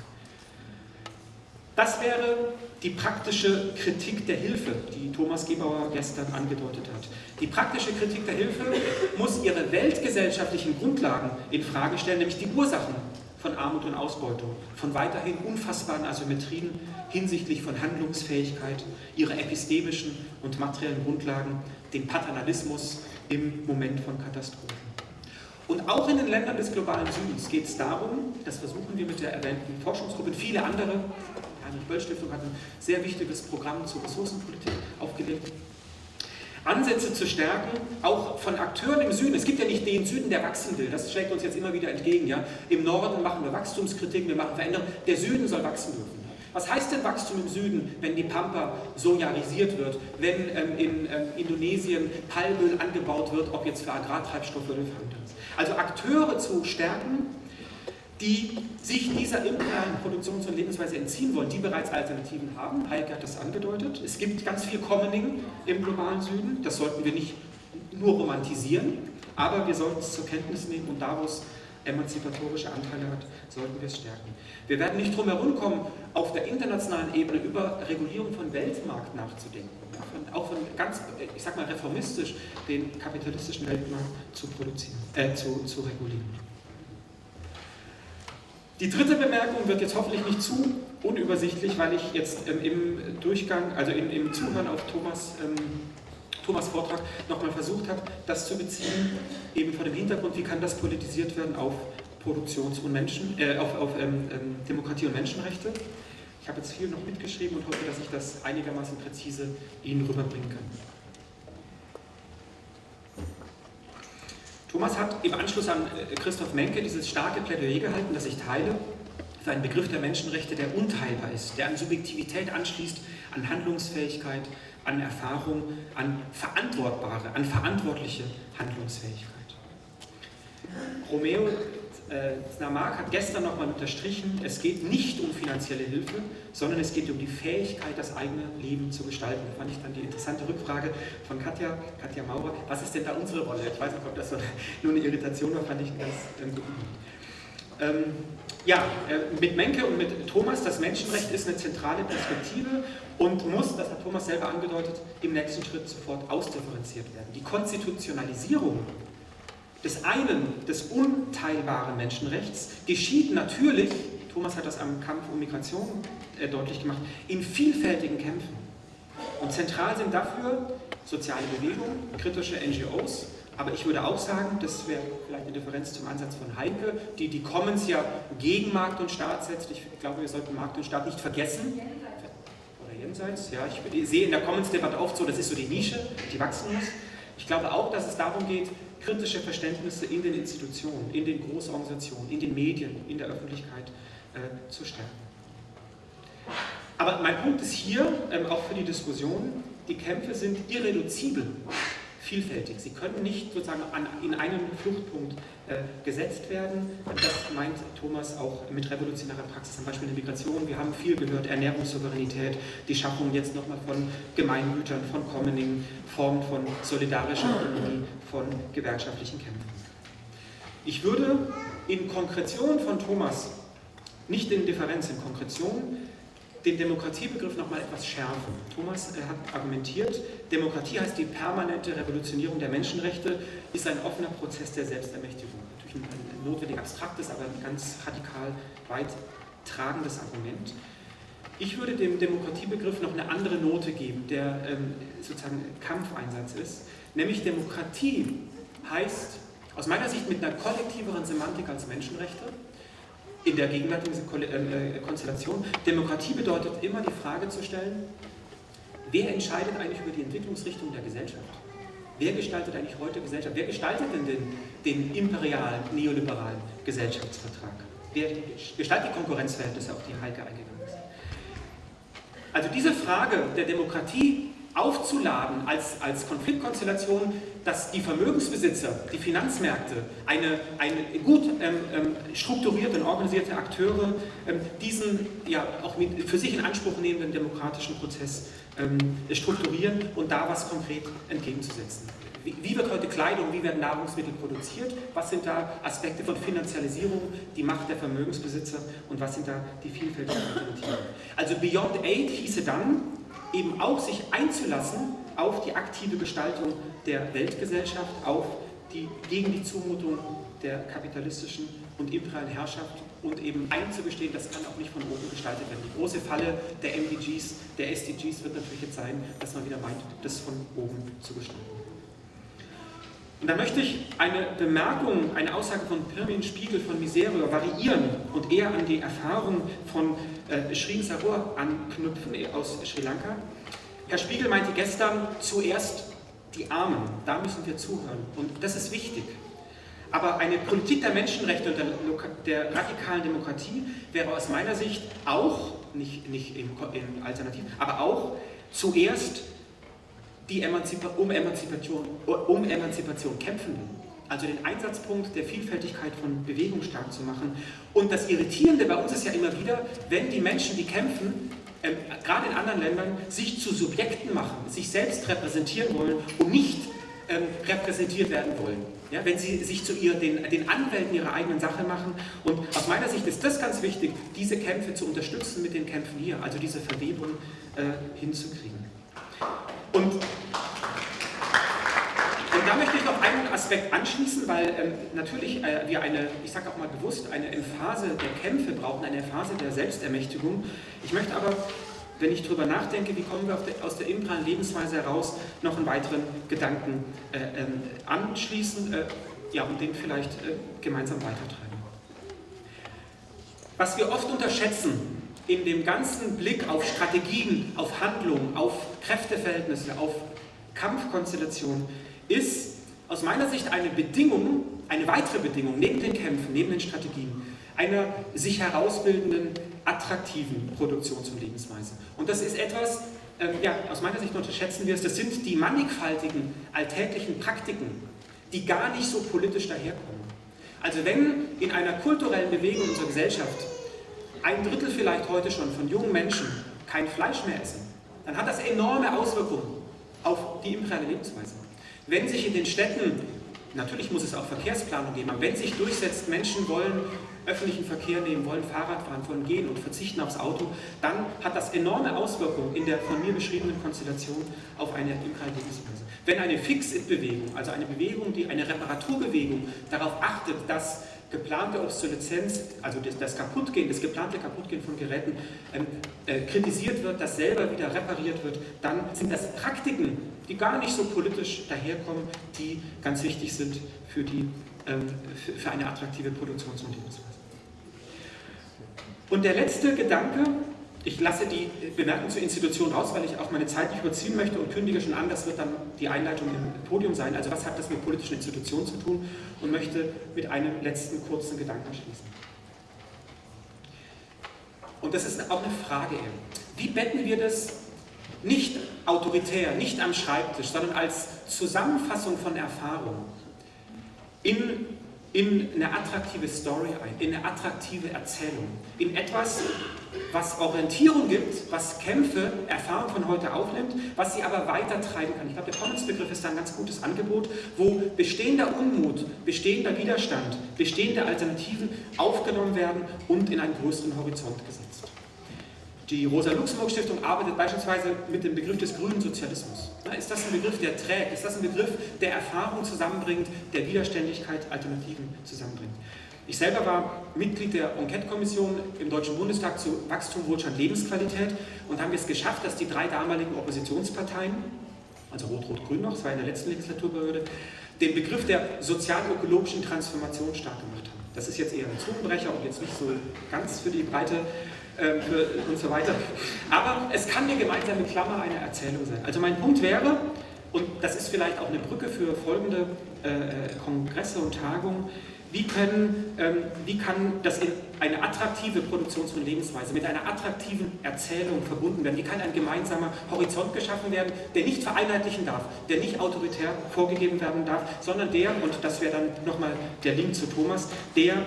Das wäre die praktische Kritik der Hilfe, die Thomas Gebauer gestern angedeutet hat. Die praktische Kritik der Hilfe muss ihre weltgesellschaftlichen Grundlagen in Frage stellen, nämlich die Ursachen von Armut und Ausbeutung, von weiterhin unfassbaren Asymmetrien hinsichtlich von Handlungsfähigkeit, ihrer epistemischen und materiellen Grundlagen, dem Paternalismus im Moment von Katastrophen. Und auch in den Ländern des globalen Südens geht es darum, das versuchen wir mit der erwähnten Forschungsgruppe, viele andere, die Heinrich-Böll-Stiftung hat ein sehr wichtiges Programm zur Ressourcenpolitik aufgelegt, Ansätze zu stärken, auch von Akteuren im Süden. Es gibt ja nicht den Süden, der wachsen will. Das schlägt uns jetzt immer wieder entgegen. Ja? Im Norden machen wir Wachstumskritik, wir machen Veränderungen. Der Süden soll wachsen dürfen. Was heißt denn Wachstum im Süden, wenn die Pampa sojarisiert wird, wenn ähm, in ähm, Indonesien Palmöl angebaut wird, ob jetzt für Agrartreibstoffe oder für anderes? Also Akteure zu stärken, die sich dieser imperialen Produktions- und Lebensweise entziehen wollen, die bereits Alternativen haben. Heike hat das angedeutet. Es gibt ganz viel Commoning im globalen Süden. Das sollten wir nicht nur romantisieren, aber wir sollten es zur Kenntnis nehmen und da, wo es emanzipatorische Anteile hat, sollten wir es stärken. Wir werden nicht drum herum kommen, auf der internationalen Ebene über Regulierung von Weltmarkt nachzudenken. Auch von ganz, ich sag mal, reformistisch den kapitalistischen Weltmarkt zu produzieren, äh, zu, zu regulieren. Die dritte Bemerkung wird jetzt hoffentlich nicht zu unübersichtlich, weil ich jetzt ähm, im Durchgang, also im, im Zuhören auf Thomas, ähm, Thomas Vortrag nochmal versucht habe, das zu beziehen, eben vor dem Hintergrund, wie kann das politisiert werden auf Produktions- und Menschen, äh, auf, auf ähm, ähm, Demokratie und Menschenrechte. Ich habe jetzt viel noch mitgeschrieben und hoffe, dass ich das einigermaßen präzise Ihnen rüberbringen kann. Thomas hat im Anschluss an äh, Christoph Menke dieses starke Plädoyer gehalten, das ich teile, für einen Begriff der Menschenrechte, der unteilbar ist, der an Subjektivität anschließt, an Handlungsfähigkeit, an Erfahrung, an verantwortbare, an verantwortliche Handlungsfähigkeit. Romeo äh, Snamak hat gestern nochmal unterstrichen, es geht nicht um finanzielle Hilfe, sondern es geht um die Fähigkeit, das eigene Leben zu gestalten. Fand ich dann die interessante Rückfrage von Katja, Katja Maurer, was ist denn da unsere Rolle? Ich weiß nicht, ob das nur eine Irritation war, fand ich ganz ähm, gut. Ähm, ja, äh, mit Menke und mit Thomas, das Menschenrecht ist eine zentrale Perspektive und muss, das hat Thomas selber angedeutet, im nächsten Schritt sofort ausdifferenziert werden. Die Konstitutionalisierung des einen, des unteilbaren Menschenrechts geschieht natürlich, Thomas hat das am Kampf um Migration äh, deutlich gemacht, in vielfältigen Kämpfen. Und zentral sind dafür soziale Bewegungen, kritische NGOs, aber ich würde auch sagen, das wäre vielleicht eine Differenz zum Ansatz von Heike, die die Commons ja gegen Markt und Staat setzt. Ich glaube, wir sollten Markt und Staat nicht vergessen. Oder jenseits, ja. Ich sehe in der Commons-Debatte oft so, das ist so die Nische, die wachsen muss. Ich glaube auch, dass es darum geht, kritische Verständnisse in den Institutionen, in den Großorganisationen, in den Medien, in der Öffentlichkeit äh, zu stärken. Aber mein Punkt ist hier, ähm, auch für die Diskussion, die Kämpfe sind irreduzibel vielfältig. Sie können nicht sozusagen an, in einen Fluchtpunkt äh, gesetzt werden. Das meint Thomas auch mit revolutionärer Praxis, zum Beispiel in der Migration. Wir haben viel gehört, Ernährungssouveränität, die Schaffung jetzt nochmal von Gemeingütern, von Commoning, Formen von solidarischer Ökonomie, von gewerkschaftlichen Kämpfen. Ich würde in Konkretion von Thomas, nicht in Differenz, in Konkretion, den Demokratiebegriff nochmal etwas schärfen. Thomas äh, hat argumentiert, Demokratie heißt die permanente Revolutionierung der Menschenrechte, ist ein offener Prozess der Selbstermächtigung. Natürlich ein, ein notwendig abstraktes, aber ein ganz radikal weit tragendes Argument. Ich würde dem Demokratiebegriff noch eine andere Note geben, der ähm, sozusagen Kampfeinsatz ist, nämlich Demokratie heißt aus meiner Sicht mit einer kollektiveren Semantik als Menschenrechte, in der gegenwärtigen äh, Konstellation. Demokratie bedeutet immer die Frage zu stellen, wer entscheidet eigentlich über die Entwicklungsrichtung der Gesellschaft? Wer gestaltet eigentlich heute Gesellschaft? Wer gestaltet denn den, den imperialen, neoliberalen Gesellschaftsvertrag? Wer gestaltet die Konkurrenzverhältnisse, auf die Heike eingegangen ist? Also diese Frage der Demokratie aufzuladen als, als Konfliktkonstellation, dass die Vermögensbesitzer, die Finanzmärkte, eine, eine gut ähm, ähm, strukturierte und organisierte Akteure ähm, diesen ja auch mit, für sich in Anspruch nehmenden demokratischen Prozess ähm, strukturieren und da was konkret entgegenzusetzen. Wie, wie wird heute Kleidung, wie werden Nahrungsmittel produziert, was sind da Aspekte von Finanzialisierung, die Macht der Vermögensbesitzer und was sind da die vielfältigen Alternativen. Also Beyond Aid hieße dann, eben auch sich einzulassen auf die aktive Gestaltung der Weltgesellschaft, auf die, gegen die Zumutung der kapitalistischen und imperialen Herrschaft und eben einzugestehen, das kann auch nicht von oben gestaltet werden. Die große Falle der MDGs, der SDGs wird natürlich jetzt sein, dass man wieder meint, das von oben zu gestalten. Und da möchte ich eine Bemerkung, eine Aussage von Pirmin Spiegel von Miserio variieren und eher an die Erfahrung von äh, Saror anknüpfen aus Sri Lanka. Herr Spiegel meinte gestern zuerst die Armen, da müssen wir zuhören und das ist wichtig. Aber eine Politik der Menschenrechte und der, der radikalen Demokratie wäre aus meiner Sicht auch, nicht, nicht im, im Alternativ, aber auch zuerst die Emanzipa um, Emanzipation, um Emanzipation kämpfenden. Also den Einsatzpunkt der Vielfältigkeit von Bewegung stark zu machen. Und das Irritierende bei uns ist ja immer wieder, wenn die Menschen, die kämpfen, äh, gerade in anderen Ländern, sich zu Subjekten machen, sich selbst repräsentieren wollen und nicht ähm, repräsentiert werden wollen. Ja, wenn sie sich zu ihr, den, den Anwälten ihrer eigenen Sache machen. Und aus meiner Sicht ist das ganz wichtig, diese Kämpfe zu unterstützen mit den Kämpfen hier, also diese Verwebung äh, hinzukriegen. Und, und da möchte ich noch einen Aspekt anschließen, weil ähm, natürlich äh, wir eine, ich sage auch mal bewusst, eine Emphase der Kämpfe brauchen, eine Phase der Selbstermächtigung. Ich möchte aber, wenn ich darüber nachdenke, wie kommen wir der, aus der imperialen Lebensweise heraus, noch einen weiteren Gedanken äh, ähm, anschließen äh, ja, und den vielleicht äh, gemeinsam weitertreiben. Was wir oft unterschätzen in dem ganzen Blick auf Strategien, auf Handlungen, auf Kräfteverhältnisse, auf Kampfkonstellationen, ist aus meiner Sicht eine Bedingung, eine weitere Bedingung neben den Kämpfen, neben den Strategien, einer sich herausbildenden, attraktiven Produktions- und Lebensweise. Und das ist etwas, ähm, ja, aus meiner Sicht unterschätzen wir es, das sind die mannigfaltigen alltäglichen Praktiken, die gar nicht so politisch daherkommen. Also wenn in einer kulturellen Bewegung unserer Gesellschaft ein Drittel vielleicht heute schon von jungen Menschen kein Fleisch mehr essen, dann hat das enorme Auswirkungen auf die imperiale Lebensweise. Wenn sich in den Städten, natürlich muss es auch Verkehrsplanung geben, aber wenn sich durchsetzt, Menschen wollen öffentlichen Verkehr nehmen, wollen Fahrrad fahren, wollen gehen und verzichten aufs Auto, dann hat das enorme Auswirkungen in der von mir beschriebenen Konstellation auf eine imperiale Lebensweise. Wenn eine Fix-It-Bewegung, also eine Bewegung, die eine Reparaturbewegung darauf achtet, dass geplante Obsoleszenz, also das, das Kaputtgehen, das geplante Kaputtgehen von Geräten ähm, äh, kritisiert wird, das selber wieder repariert wird, dann sind das Praktiken, die gar nicht so politisch daherkommen, die ganz wichtig sind für, die, ähm, für, für eine attraktive Produktions- und Lebensweise. Und der letzte Gedanke, ich lasse die Bemerkung zur Institution raus, weil ich auch meine Zeit nicht überziehen möchte und kündige schon an, das wird dann die Einleitung im Podium sein. Also was hat das mit politischen Institutionen zu tun? Und möchte mit einem letzten kurzen Gedanken schließen. Und das ist auch eine Frage. Wie betten wir das nicht autoritär, nicht am Schreibtisch, sondern als Zusammenfassung von Erfahrung in in eine attraktive Story ein, in eine attraktive Erzählung, in etwas, was Orientierung gibt, was Kämpfe, Erfahrung von heute aufnimmt, was sie aber weiter treiben kann. Ich glaube, der Commons-Begriff ist da ein ganz gutes Angebot, wo bestehender Unmut, bestehender Widerstand, bestehende Alternativen aufgenommen werden und in einen größeren Horizont gesetzt. Die Rosa-Luxemburg-Stiftung arbeitet beispielsweise mit dem Begriff des grünen Sozialismus. Ist das ein Begriff, der trägt? Ist das ein Begriff, der Erfahrung zusammenbringt, der Widerständigkeit, Alternativen zusammenbringt? Ich selber war Mitglied der Enquete-Kommission im Deutschen Bundestag zu Wachstum, Wohlstand, Lebensqualität und haben es geschafft, dass die drei damaligen Oppositionsparteien, also Rot-Rot-Grün noch, das war in der letzten Legislaturperiode, den Begriff der sozial-ökologischen Transformation stark gemacht haben. Das ist jetzt eher ein Zungenbrecher und jetzt nicht so ganz für die breite äh, für, und so weiter. Aber es kann eine gemeinsame Klammer einer Erzählung sein. Also mein Punkt wäre, und das ist vielleicht auch eine Brücke für folgende äh, äh Kongresse und Tagungen, wie, können, ähm, wie kann das in eine attraktive Produktions- und Lebensweise mit einer attraktiven Erzählung verbunden werden? Wie kann ein gemeinsamer Horizont geschaffen werden, der nicht vereinheitlichen darf, der nicht autoritär vorgegeben werden darf, sondern der, und das wäre dann nochmal der Link zu Thomas, der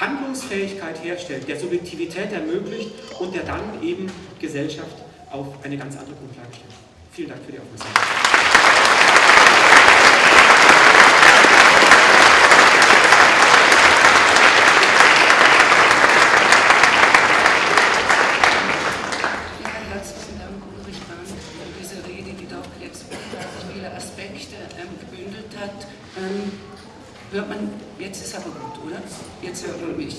Handlungsfähigkeit herstellt, der Subjektivität ermöglicht und der dann eben Gesellschaft auf eine ganz andere Grundlage stellt. Vielen Dank für die Aufmerksamkeit. Hört man, jetzt ist aber gut, oder? Jetzt hört man mich.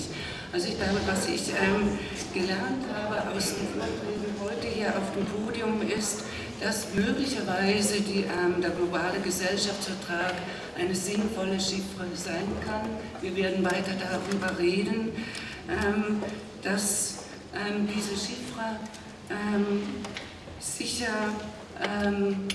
Also ich glaube, was ich ähm, gelernt habe aus dem Vortreten heute hier auf dem Podium ist, dass möglicherweise die, ähm, der globale Gesellschaftsvertrag eine sinnvolle Chiffre sein kann. Wir werden weiter darüber reden, ähm, dass ähm, diese Chiffre ähm, sicher ähm,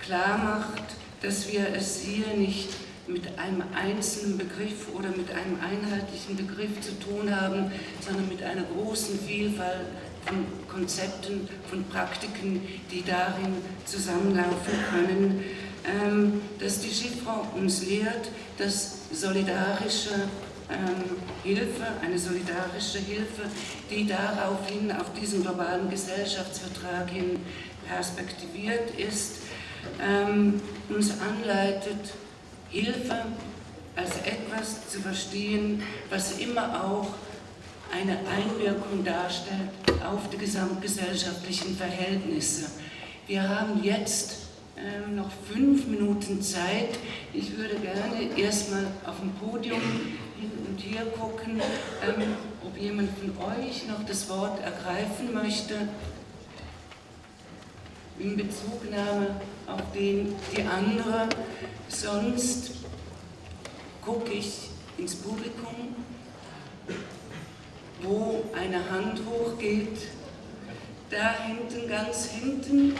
klar macht, dass wir es hier nicht mit einem einzelnen Begriff oder mit einem einheitlichen Begriff zu tun haben, sondern mit einer großen Vielfalt von Konzepten, von Praktiken, die darin zusammenlaufen können, ähm, dass die Chiffre uns lehrt, dass solidarische ähm, Hilfe, eine solidarische Hilfe, die daraufhin auf diesen globalen Gesellschaftsvertrag hin perspektiviert ist, ähm, uns anleitet, Hilfe als etwas zu verstehen, was immer auch eine Einwirkung darstellt auf die gesamtgesellschaftlichen Verhältnisse. Wir haben jetzt ähm, noch fünf Minuten Zeit. Ich würde gerne erstmal auf dem Podium hin und hier gucken, ähm, ob jemand von euch noch das Wort ergreifen möchte in Bezugnahme auf den, die andere. Sonst gucke ich ins Publikum. wo eine Hand hochgeht. Da hinten, ganz hinten.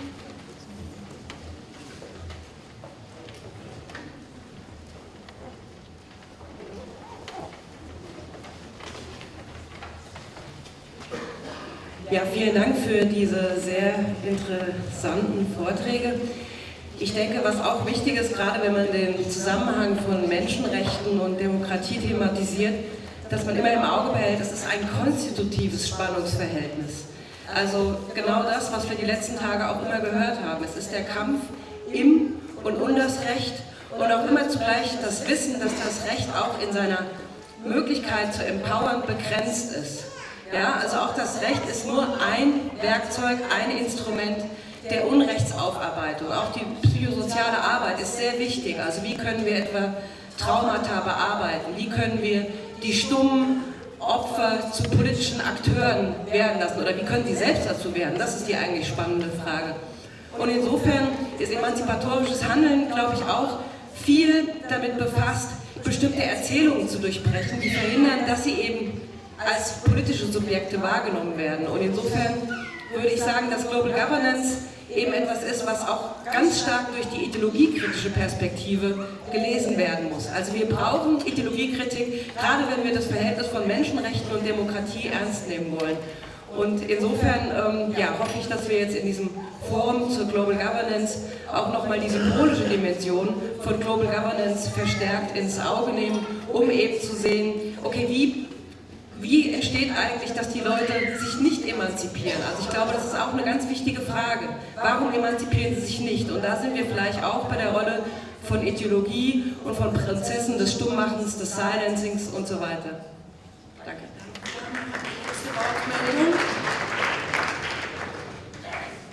Ja, vielen Dank für diese sehr interessanten Vorträge. Ich denke, was auch wichtig ist, gerade wenn man den Zusammenhang von Menschenrechten und Demokratie thematisiert, dass man immer im Auge behält, das ist ein konstitutives Spannungsverhältnis. Also genau das, was wir die letzten Tage auch immer gehört haben. Es ist der Kampf im und um das Recht und auch immer zugleich das Wissen, dass das Recht auch in seiner Möglichkeit zu empowern begrenzt ist. Ja, also auch das Recht ist nur ein Werkzeug, ein Instrument der Unrechtsaufarbeitung. Auch die psychosoziale Arbeit ist sehr wichtig. Also wie können wir etwa Traumata bearbeiten? Wie können wir die stummen Opfer zu politischen Akteuren werden lassen? Oder wie können sie selbst dazu werden? Das ist die eigentlich spannende Frage. Und insofern ist emanzipatorisches Handeln, glaube ich, auch viel damit befasst, bestimmte Erzählungen zu durchbrechen, die verhindern, dass sie eben als politische Subjekte wahrgenommen werden. Und insofern würde ich sagen, dass Global Governance eben etwas ist, was auch ganz stark durch die ideologiekritische Perspektive gelesen werden muss. Also wir brauchen Ideologiekritik, gerade wenn wir das Verhältnis von Menschenrechten und Demokratie ernst nehmen wollen. Und insofern ähm, ja, hoffe ich, dass wir jetzt in diesem Forum zur Global Governance auch nochmal die symbolische Dimension von Global Governance verstärkt ins Auge nehmen, um eben zu sehen, okay, wie wie entsteht eigentlich, dass die Leute sich nicht emanzipieren? Also ich glaube, das ist auch eine ganz wichtige Frage. Warum emanzipieren sie sich nicht? Und da sind wir vielleicht auch bei der Rolle von Ideologie und von Prozessen des Stummmachens, des Silencings und so weiter. Danke.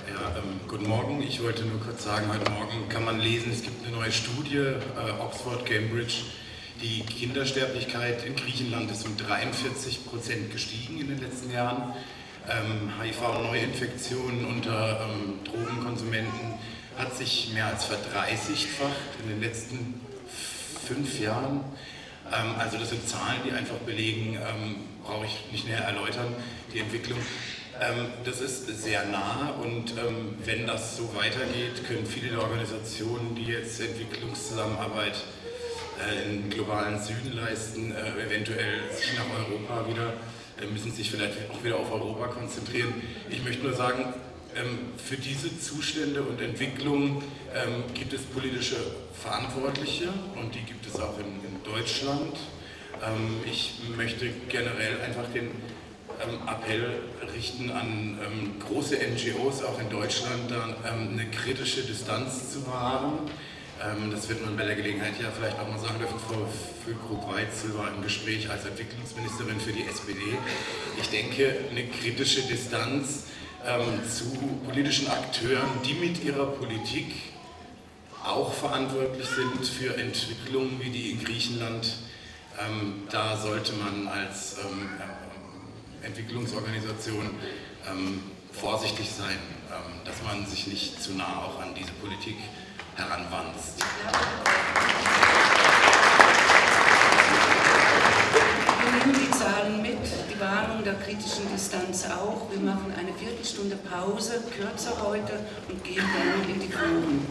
Ja, ähm, guten Morgen. Ich wollte nur kurz sagen, heute Morgen kann man lesen, es gibt eine neue Studie, äh, Oxford, Cambridge, die Kindersterblichkeit in Griechenland ist um 43 Prozent gestiegen in den letzten Jahren. Ähm, HIV-Neuinfektionen unter ähm, Drogenkonsumenten hat sich mehr als verdreißigfacht in den letzten fünf Jahren. Ähm, also das sind Zahlen, die einfach belegen, ähm, brauche ich nicht näher erläutern, die Entwicklung. Ähm, das ist sehr nah und ähm, wenn das so weitergeht, können viele der Organisationen, die jetzt Entwicklungszusammenarbeit äh, im globalen Süden leisten, äh, eventuell nach Europa wieder, äh, müssen sich vielleicht auch wieder auf Europa konzentrieren. Ich möchte nur sagen, ähm, für diese Zustände und Entwicklungen ähm, gibt es politische Verantwortliche und die gibt es auch in, Deutschland. Ähm, ich möchte generell einfach den Appell richten an große NGOs, auch in Deutschland, da eine kritische Distanz zu wahren. Ähm, das wird man bei der Gelegenheit ja vielleicht auch mal sagen dürfen, Frau Füllkrug-Weitzel war im Gespräch als Entwicklungsministerin für die SPD. Ich denke, eine kritische Distanz ähm, zu politischen Akteuren, die mit ihrer Politik auch verantwortlich sind für Entwicklungen wie die in Griechenland. Ähm, da sollte man als ähm, ähm Entwicklungsorganisation ähm, vorsichtig sein, dass man sich nicht zu nah auch an diese Politik heranwanzt. Wir nehmen die Zahlen mit, die Warnung der kritischen Distanz auch. Wir machen eine Viertelstunde Pause, kürzer heute, und gehen dann in die Foren.